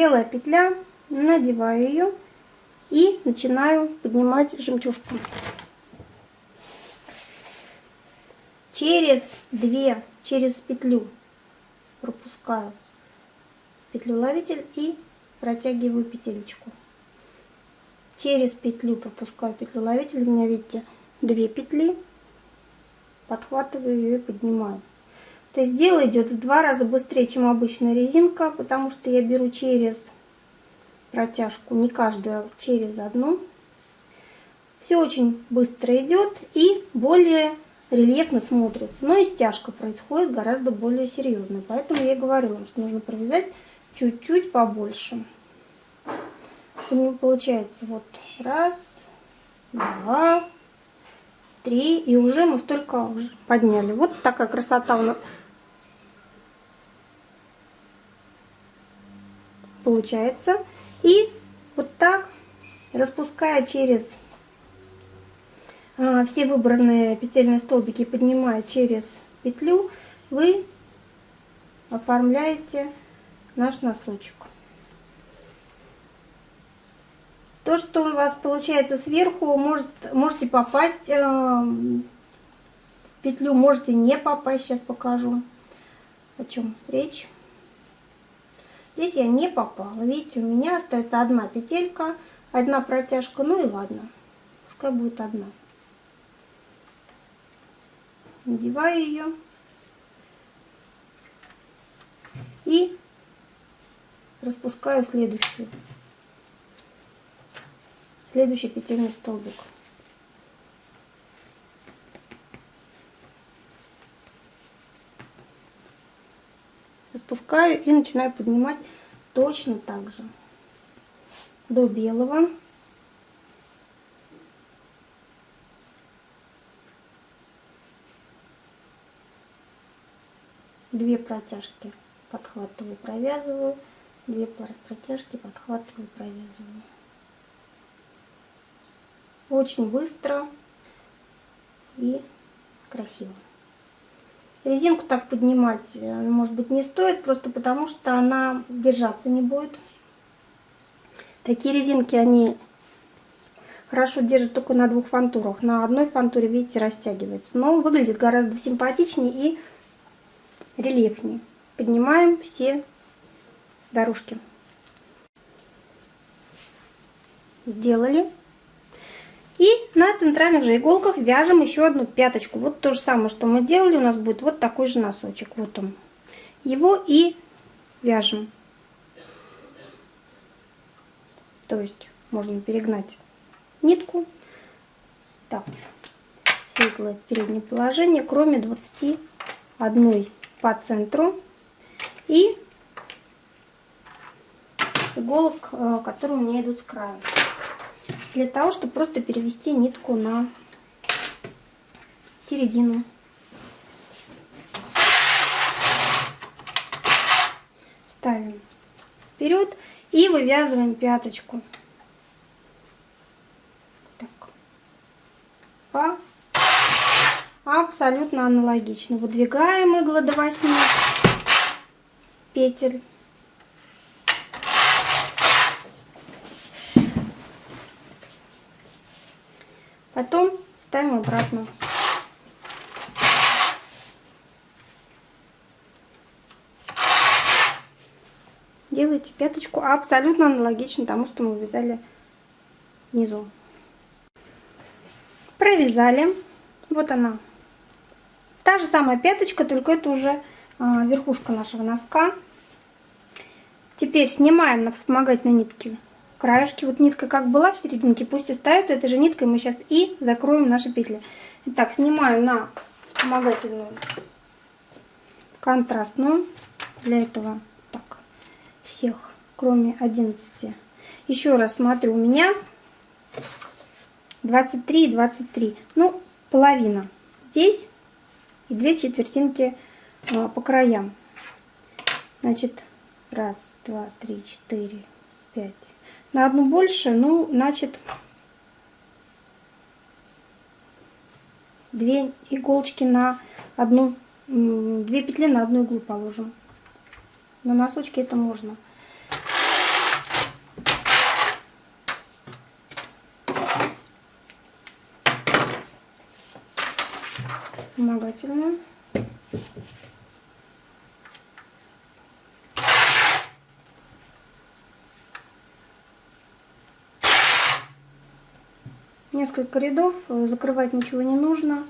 Белая петля, надеваю ее и начинаю поднимать жемчужку. Через две, через петлю пропускаю петлю ловитель и протягиваю петелечку. Через петлю пропускаю петлю ловитель. У меня, видите, две петли. Подхватываю ее и поднимаю. То есть дело идет в два раза быстрее, чем обычная резинка, потому что я беру через протяжку, не каждую, а через одну. Все очень быстро идет и более рельефно смотрится. Но и стяжка происходит гораздо более серьезно. Поэтому я говорила, что нужно провязать чуть-чуть побольше. Получается вот раз, два, три. И уже мы столько уже подняли. Вот такая красота у нас получается. И вот так, распуская через а, все выбранные петельные столбики, поднимая через петлю, вы оформляете наш носочек. То, что у вас получается сверху, может, можете попасть э, петлю, можете не попасть. Сейчас покажу, о чем речь. Здесь я не попала. Видите, у меня остается одна петелька, одна протяжка. Ну и ладно, пускай будет одна. Надеваю ее. И распускаю следующую. Следующий петельный столбик. Распускаю и начинаю поднимать точно так же до белого. Две протяжки подхватываю, провязываю, две протяжки подхватываю, провязываю. Очень быстро и красиво. Резинку так поднимать, э, может быть, не стоит, просто потому что она держаться не будет. Такие резинки, они хорошо держат только на двух фантурах. На одной фантуре, видите, растягивается. Но выглядит гораздо симпатичнее и рельефнее. Поднимаем все дорожки. Сделали. И на центральных же иголках вяжем еще одну пяточку. Вот то же самое, что мы делали, у нас будет вот такой же носочек. Вот он. Его и вяжем. То есть можно перегнать нитку. Так, в переднее положение, кроме 21 по центру и иголок, э, которые у меня идут с края. Для того, чтобы просто перевести нитку на середину. Ставим вперед и вывязываем пяточку. Так. По абсолютно аналогично. Выдвигаем иглы до 8 петель. Потом ставим обратно. Делайте пяточку абсолютно аналогично тому, что мы вязали внизу. Провязали. Вот она. Та же самая пяточка, только это уже а, верхушка нашего носка. Теперь снимаем на вспомогательной нитке краешки. Вот нитка как была в серединке, пусть остается этой же ниткой. Мы сейчас и закроем наши петли. Итак, снимаю на вспомогательную контрастную. Для этого так, всех, кроме 11. Еще раз смотрю, у меня 23 и 23. Ну, половина здесь и две четвертинки а, по краям. Значит, раз, два, три, четыре, пять. На одну больше, ну, значит, две иголочки на одну, две петли на одну иглу положим. На носочки это можно. Вспомогательную. Несколько рядов, э, закрывать ничего не нужно,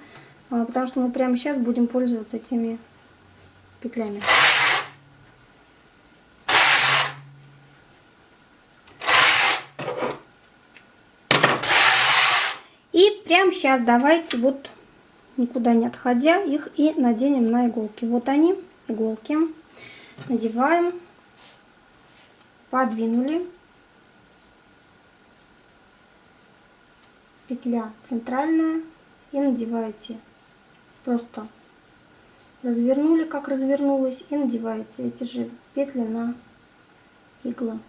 а, потому что мы прямо сейчас будем пользоваться этими петлями. И прямо сейчас давайте вот никуда не отходя их и наденем на иголки. Вот они, иголки. Надеваем, подвинули. Петля центральная и надеваете. Просто развернули как развернулась и надеваете эти же петли на иглы.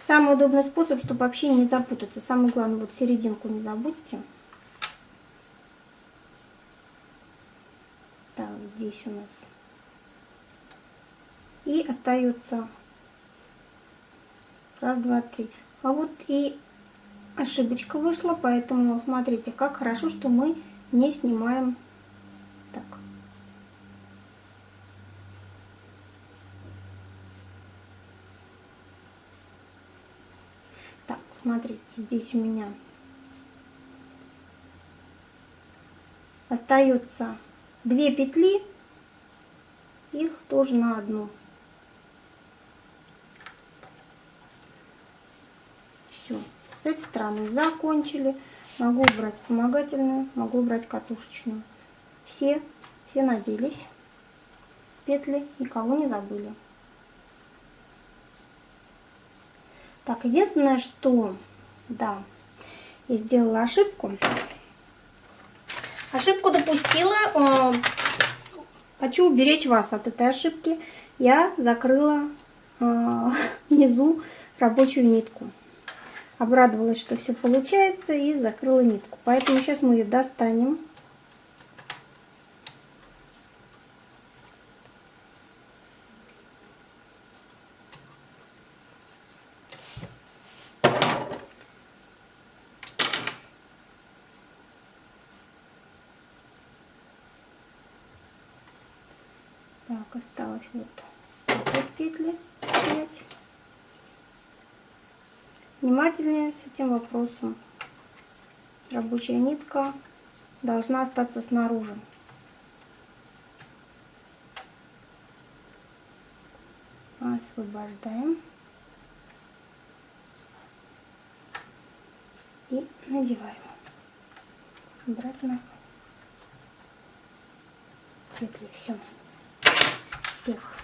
Самый удобный способ чтобы вообще не запутаться самое главное вот серединку не забудьте. Так здесь у нас. И остается Раз, два, три. А вот и ошибочка вышла, поэтому смотрите, как хорошо, что мы не снимаем так. Так, смотрите, здесь у меня остается две петли, их тоже на одну. Этой стороны закончили. Могу убрать вспомогательную, могу убрать катушечную. Все, все наделись. Петли, никого не забыли. Так, единственное, что, да, я сделала ошибку. Ошибку допустила. Э, хочу уберечь вас от этой ошибки. Я закрыла э, внизу рабочую нитку обрадовалась, что все получается и закрыла нитку. Поэтому сейчас мы ее достанем. Так, осталось вот петли 5 внимательнее с этим вопросом. Рабочая нитка должна остаться снаружи. Освобождаем. и надеваем обратно петли. Все. Всех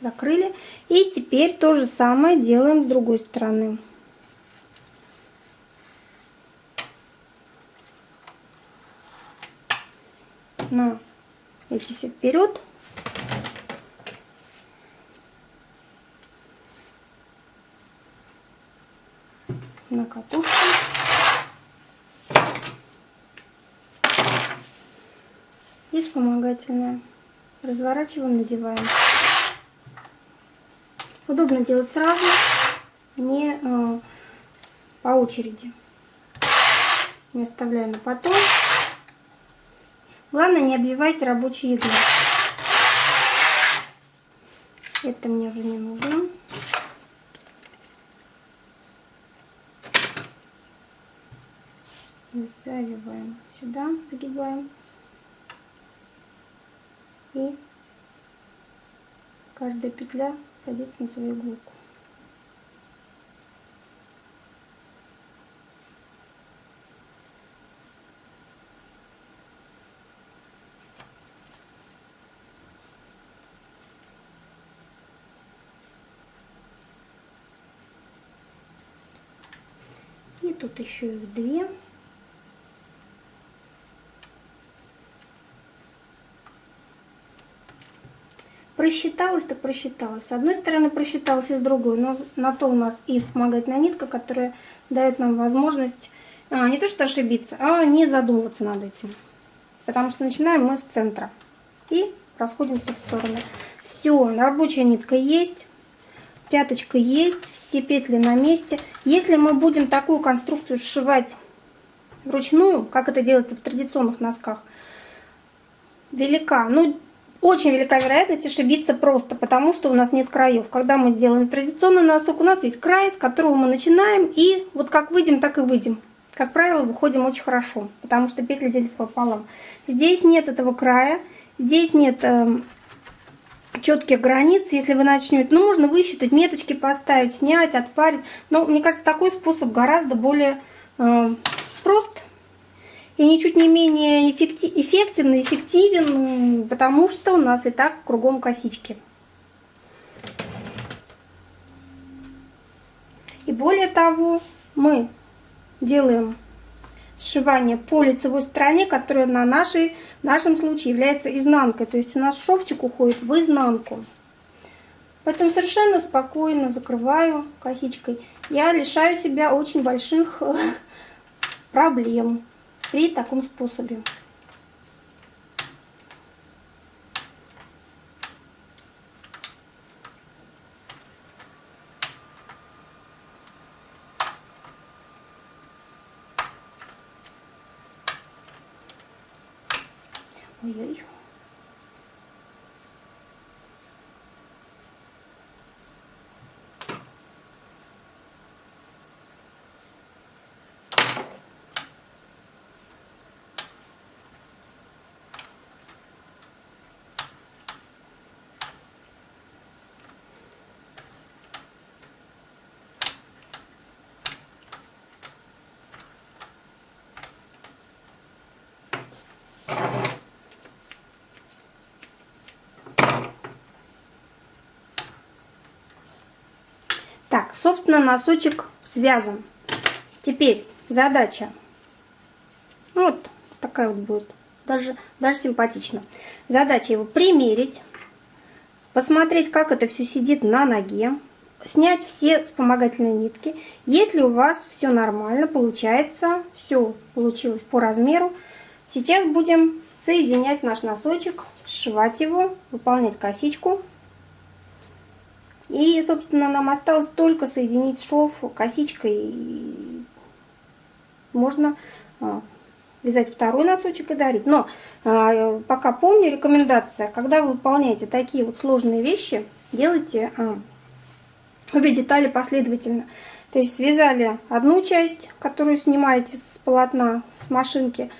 закрыли. И теперь то же самое делаем с другой стороны. На эти все вперед. На катушку. И вспомогательная. Разворачиваем, надеваем. Удобно делать сразу, не э, по очереди. Не оставляя на потом. Главное, не обвивайте рабочие иглы. Это мне уже не нужно. Завиваем сюда, загибаем. И каждая петля садится на свою иголку. И тут еще их две. Просчиталась, так просчиталась. С одной стороны просчиталась и с другой, но на то у нас и вспомогательная нитка, которая дает нам возможность а, не то что ошибиться, а не задумываться над этим. Потому что начинаем мы с центра и расходимся в стороны. Все, рабочая нитка есть, пяточка есть, все петли на месте. Если мы будем такую конструкцию сшивать вручную, как это делается в традиционных носках, велика. Ну, очень велика вероятность ошибиться просто, потому что у нас нет краев. Когда мы делаем традиционный носок, у нас есть край, с которого мы начинаем, и вот как выйдем, так и выйдем. Как правило, выходим очень хорошо, потому что петли делятся пополам. Здесь нет этого края, здесь нет э, четких границ. Если вы начнете, ну, можно высчитать, меточки поставить, снять, отпарить. Но мне кажется, такой способ гораздо более э, прост и ничуть не менее эффективен и эффективен, потому что у нас и так кругом косички. И более того, мы делаем сшивание по лицевой стороне, которая на нашей, в нашем случае является изнанкой. То есть у нас шовчик уходит в изнанку. Поэтому совершенно спокойно закрываю косичкой. Я лишаю себя очень больших э, проблем при таком способе. Так, собственно, носочек связан. Теперь задача. Ну, вот такая вот будет. Даже, даже симпатично. Задача его примерить. Посмотреть, как это все сидит на ноге. Снять все вспомогательные нитки. Если у вас все нормально, получается, все получилось по размеру. Сейчас будем соединять наш носочек, сшивать его, выполнять косичку. И, собственно, нам осталось только соединить шов косичкой. Можно а, вязать второй носочек и дарить. Но а, пока помню, рекомендация, когда вы выполняете такие вот сложные вещи, делайте а, обе детали последовательно. То есть связали одну часть, которую снимаете с полотна, с машинки,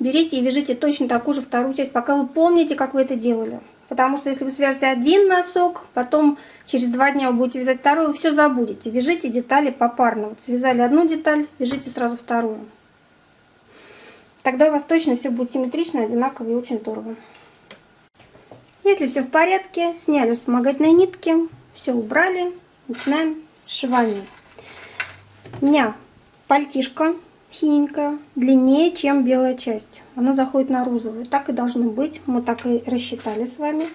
берите и вяжите точно такую же вторую часть, пока вы помните, как вы это делали. Потому что если вы свяжете один носок, потом через два дня вы будете вязать второй, вы все забудете. Вяжите детали попарно. Вот связали одну деталь, вяжите сразу вторую. Тогда у вас точно все будет симметрично, одинаково и очень здорово. Если все в порядке, сняли вспомогательные нитки, все убрали, начинаем сшивание. У меня пальтишко синенькая, длиннее, чем белая часть. Она заходит на розовую. Так и должно быть. Мы так и рассчитали с вами.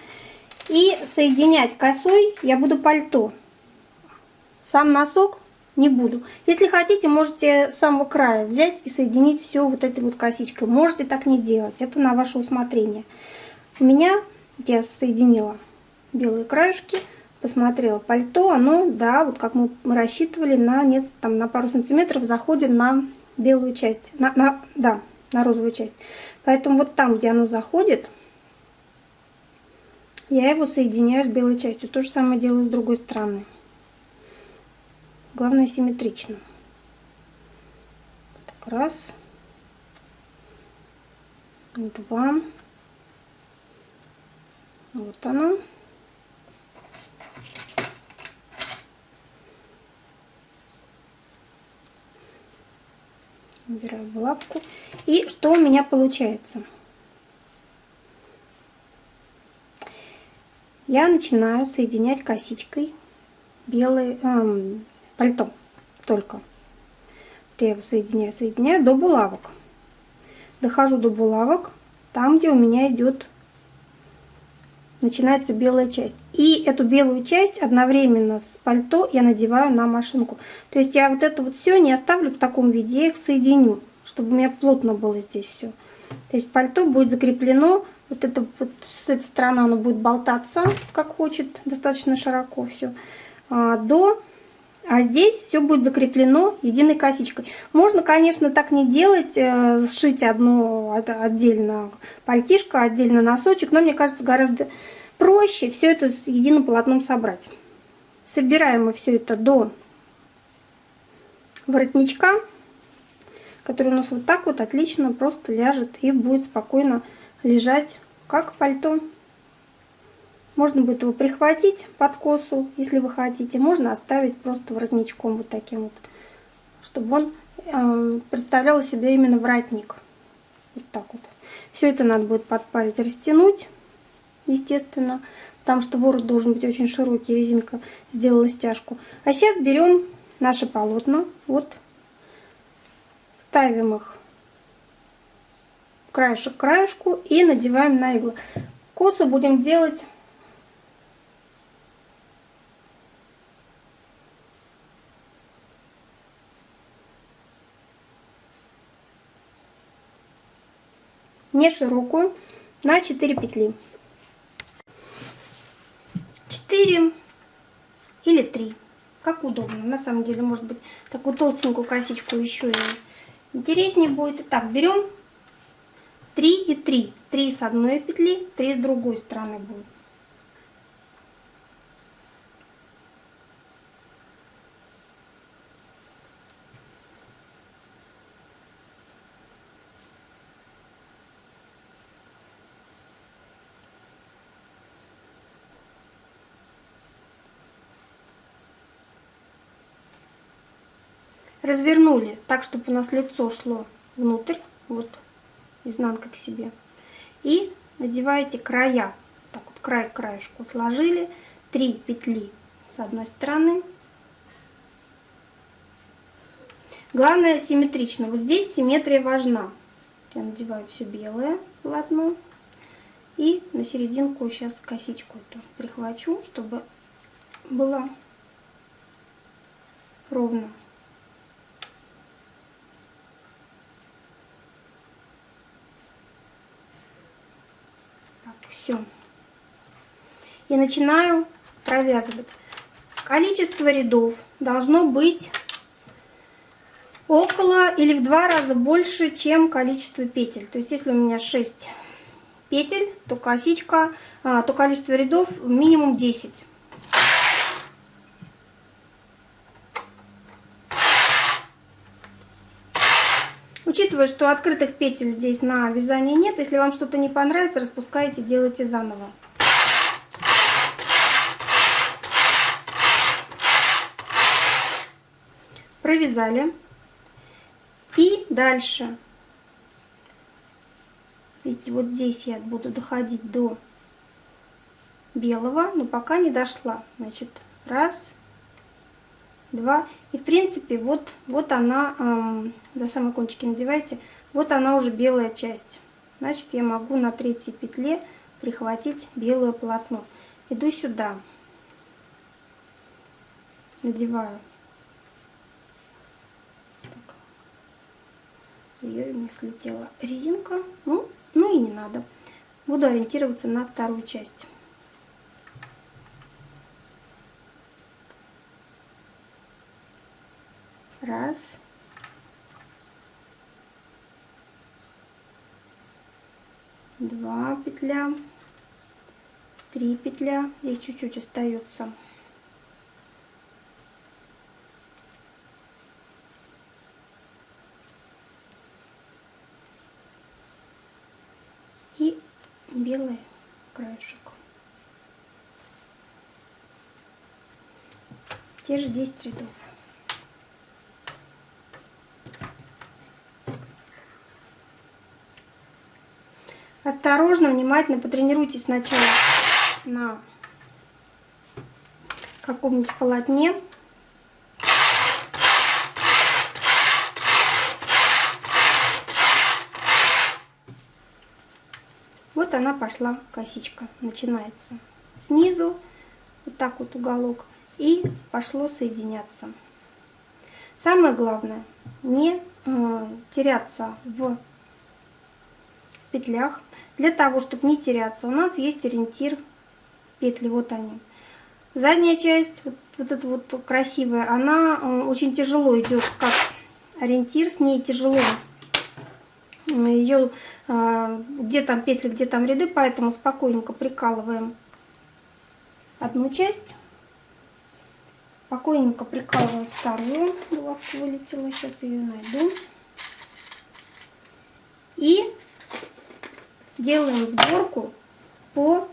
И соединять косой я буду пальто. Сам носок не буду. Если хотите, можете с самого края взять и соединить все вот этой вот косичкой. Можете так не делать. Это на ваше усмотрение. У меня я соединила белые краюшки посмотрела пальто, оно, да, вот как мы рассчитывали, на, нет, там, на пару сантиметров заходит на белую часть, на, на, да, на розовую часть. Поэтому вот там, где оно заходит, я его соединяю с белой частью. То же самое делаю с другой стороны. Главное симметрично. Так, раз, два, вот оно. Убираю булавку. И что у меня получается? Я начинаю соединять косичкой белый эм, пальто только. Я его соединяю, соединяю до булавок. Дохожу до булавок, там, где у меня идет начинается белая часть. И эту белую часть одновременно с пальто я надеваю на машинку. То есть я вот это вот все не оставлю в таком виде, я их соединю, чтобы у меня плотно было здесь все. То есть пальто будет закреплено, вот это вот с этой стороны оно будет болтаться, как хочет, достаточно широко все, а, до а здесь все будет закреплено единой косичкой. Можно, конечно, так не делать, э, сшить одну отдельно пальтишко, отдельно носочек, но мне кажется гораздо проще все это с единым полотном собрать. Собираем мы все это до воротничка, который у нас вот так вот отлично просто ляжет и будет спокойно лежать как пальто. Можно будет его прихватить под косу, если вы хотите. Можно оставить просто воротничком вот таким вот, чтобы он э, представлял себе именно воротник. Вот так вот. Все это надо будет подпарить, растянуть, естественно, потому что ворот должен быть очень широкий, резинка сделала стяжку. А сейчас берем наши полотна, вот, ставим их краешек к краешку и надеваем на иглы. Косу будем делать не широкую, на 4 петли. 4 или 3, как удобно. На самом деле, может быть, такую толстенькую косичку еще и интереснее будет. Итак, берем 3 и 3. 3 с одной петли, 3 с другой стороны будет. Развернули так, чтобы у нас лицо шло внутрь, вот, изнанка к себе. И надеваете края, так вот край к краешку сложили, 3 петли с одной стороны. Главное симметрично, вот здесь симметрия важна. Я надеваю все белое полотно. И на серединку сейчас косичку эту прихвачу, чтобы было ровно. Все. И начинаю провязывать. Количество рядов должно быть около или в два раза больше, чем количество петель. То есть если у меня 6 петель, то косичка, а, то количество рядов минимум 10. Учитывая, что открытых петель здесь на вязании нет, если вам что-то не понравится, распускаете, делайте заново. Провязали. И дальше. Видите, вот здесь я буду доходить до белого, но пока не дошла. Значит, раз, два. И в принципе, вот, вот она, эм, до самой кончики надевайте, вот она уже белая часть. Значит, я могу на третьей петле прихватить белое полотно. Иду сюда, надеваю. Так. Ее не слетела резинка. Ну, ну и не надо. Буду ориентироваться на вторую часть. Раз. Два петля. Три петля. Здесь чуть-чуть остается. И белый краешек. Те же 10 рядов. Осторожно, внимательно потренируйтесь сначала на каком-нибудь полотне. Вот она пошла, косичка, начинается снизу, вот так вот уголок, и пошло соединяться. Самое главное, не э, теряться в петлях, для того, чтобы не теряться, у нас есть ориентир петли, вот они. Задняя часть, вот, вот эта вот красивая, она э, очень тяжело идет как ориентир, с ней тяжело. Ее, э, где там петли, где там ряды, поэтому спокойненько прикалываем одну часть, спокойненько прикалываем вторую, булавка вылетела, сейчас ее найду. И делаем сборку по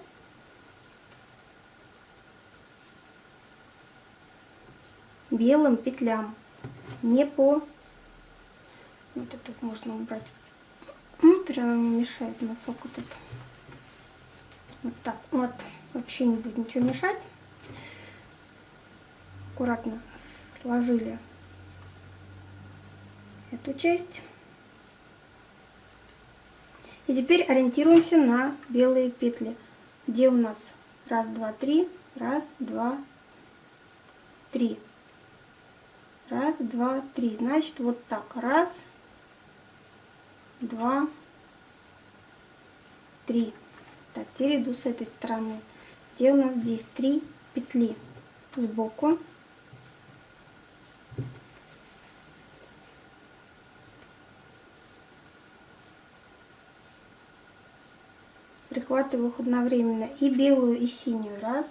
белым петлям, не по... Вот это можно убрать внутрь, она не мешает носок вот это. Вот так, вот, вообще не будет ничего мешать. Аккуратно сложили эту часть. И теперь ориентируемся на белые петли. Где у нас? Раз, два, три. Раз, два, три. Раз, два, три. Значит, вот так. Раз, два, три. Так, теперь иду с этой стороны. Где у нас здесь три петли сбоку. Прихватываю их одновременно и белую, и синюю. Раз,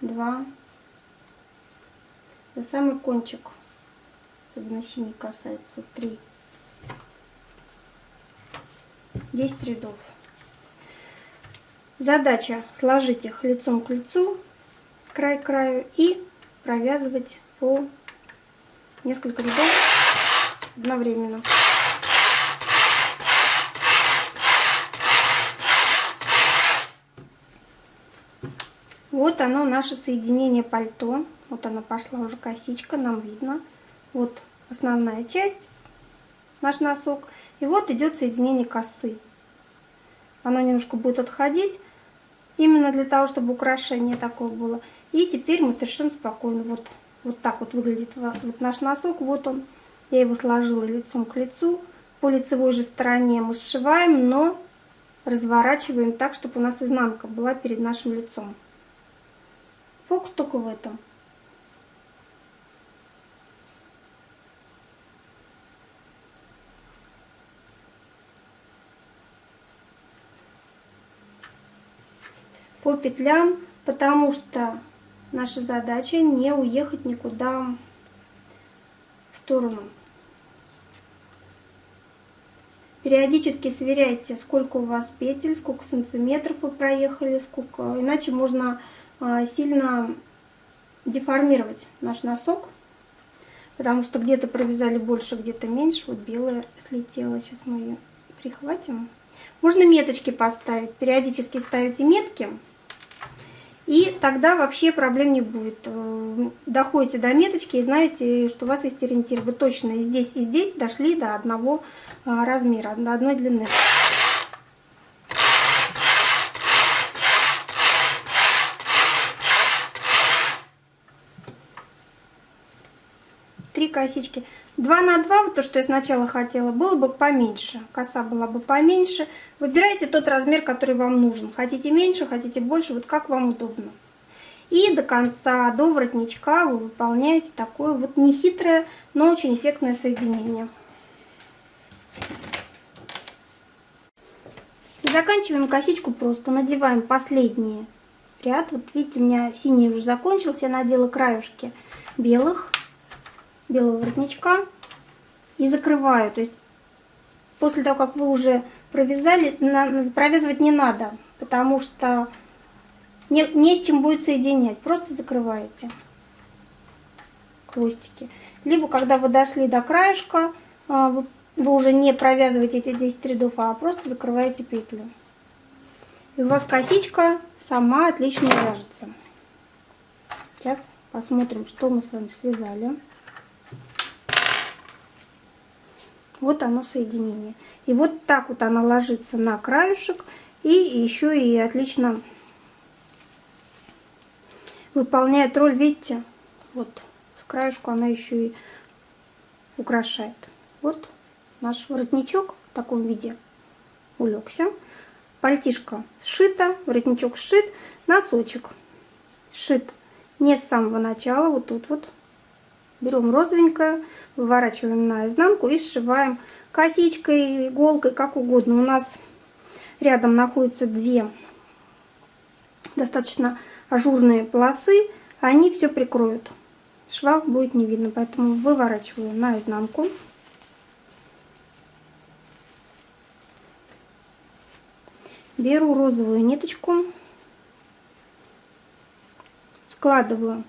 два, за самый кончик, особенно синий касается, три. 10 рядов. Задача сложить их лицом к лицу, край к краю и провязывать по несколько рядов одновременно. Вот оно, наше соединение пальто. Вот она пошла уже косичка, нам видно. Вот основная часть, наш носок. И вот идет соединение косы. Оно немножко будет отходить, именно для того, чтобы украшение такое было. И теперь мы совершенно спокойно, вот, вот так вот выглядит вот наш носок. Вот он, я его сложила лицом к лицу. По лицевой же стороне мы сшиваем, но разворачиваем так, чтобы у нас изнанка была перед нашим лицом. Фокус только в этом. По петлям, потому что наша задача не уехать никуда в сторону. Периодически сверяйте, сколько у вас петель, сколько сантиметров вы проехали, сколько, иначе можно сильно деформировать наш носок. потому что где-то провязали больше, где-то меньше. Вот белая слетела, сейчас мы ее прихватим. Можно меточки поставить, периодически ставите метки, и тогда вообще проблем не будет. Э, доходите до меточки и знаете, что у вас есть ориентир. Вы точно и здесь, и здесь дошли до одного а, размера, до одной длины. Косички. 2 на 2, вот то, что я сначала хотела, было бы поменьше. Коса была бы поменьше. Выбирайте тот размер, который вам нужен. Хотите меньше, хотите больше, вот как вам удобно. И до конца, до воротничка вы выполняете такое вот нехитрое, но очень эффектное соединение. Заканчиваем косичку просто. Надеваем последний ряд. Вот видите, у меня синий уже закончился. Я надела краюшки белых белого воротничка и закрываю. То есть после того, как вы уже провязали, провязывать не надо, потому что не, не с чем будет соединять. Просто закрываете хвостики. Либо когда вы дошли до краешка, а, вы, вы уже не провязываете эти 10 рядов, а просто закрываете петли. И у вас косичка сама отлично вяжется. Сейчас посмотрим, что мы с вами связали. Вот оно соединение. И вот так вот она ложится на краешек. И еще и отлично выполняет роль, видите, вот с краешку она еще и украшает. Вот наш воротничок в таком виде улегся. Пальтишко сшито, воротничок сшит, носочек сшит не с самого начала, вот тут вот Берем розовенькое, выворачиваем наизнанку и сшиваем косичкой, иголкой, как угодно. У нас рядом находятся две достаточно ажурные полосы, они все прикроют. Шва будет не видно, поэтому выворачиваю наизнанку. Беру розовую ниточку, складываю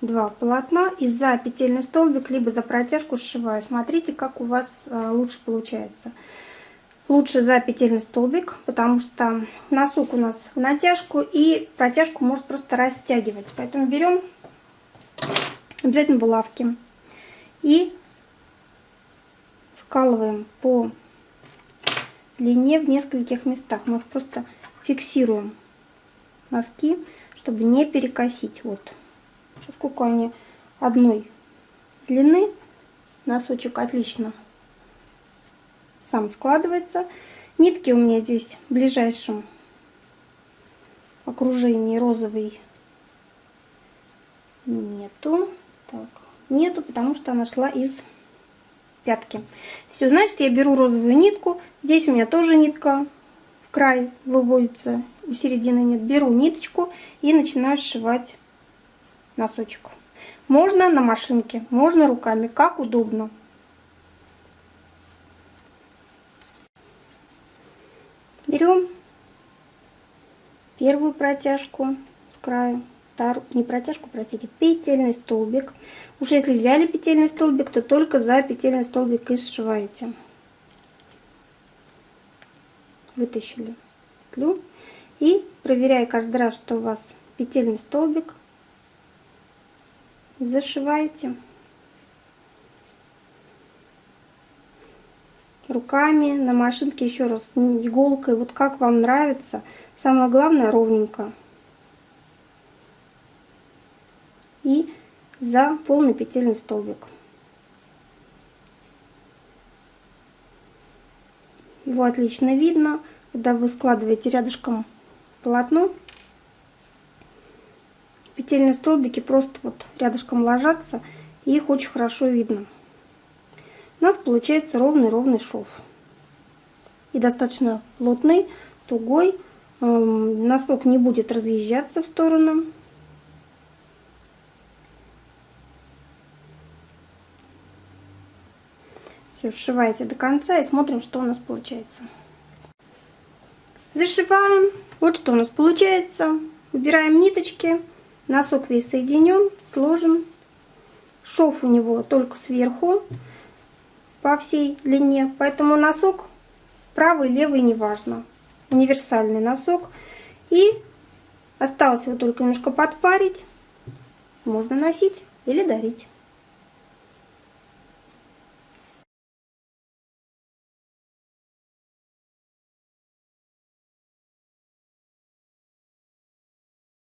два полотна и за петельный столбик либо за протяжку сшиваю. Смотрите, как у вас э, лучше получается. Лучше за петельный столбик, потому что носок у нас в натяжку и протяжку может просто растягивать. Поэтому берем обязательно булавки и скалываем по длине в нескольких местах. Мы их просто фиксируем носки, чтобы не перекосить. Вот поскольку они одной длины, носочек отлично сам складывается. Нитки у меня здесь в ближайшем окружении розовый нету. Так, нету, потому что она шла из пятки. Все, значит, я беру розовую нитку. Здесь у меня тоже нитка в край выводится, у середины нет. Беру ниточку и начинаю сшивать носочек. Можно на машинке, можно руками, как удобно. Берем первую протяжку с краю, вторую, не протяжку, простите, петельный столбик. Уж если взяли петельный столбик, то только за петельный столбик и сшиваете. Вытащили петлю и проверяя каждый раз, что у вас петельный столбик зашиваете руками на машинке еще раз иголкой. Вот как вам нравится. Самое главное ровненько. И за полный петельный столбик. Его отлично видно когда вы складываете рядышком полотно петельные столбики просто вот рядышком ложатся, и их очень хорошо видно. У нас получается ровный-ровный шов. И достаточно плотный, тугой. Эм, носок не будет разъезжаться в сторону. Все, сшиваете до конца и смотрим, что у нас получается. Зашиваем. Вот что у нас получается. Выбираем ниточки. Носок весь соединен, сложен. Шов у него только сверху по всей длине, поэтому носок правый, левый, неважно. Универсальный носок. И осталось его только немножко подпарить. Можно носить или дарить.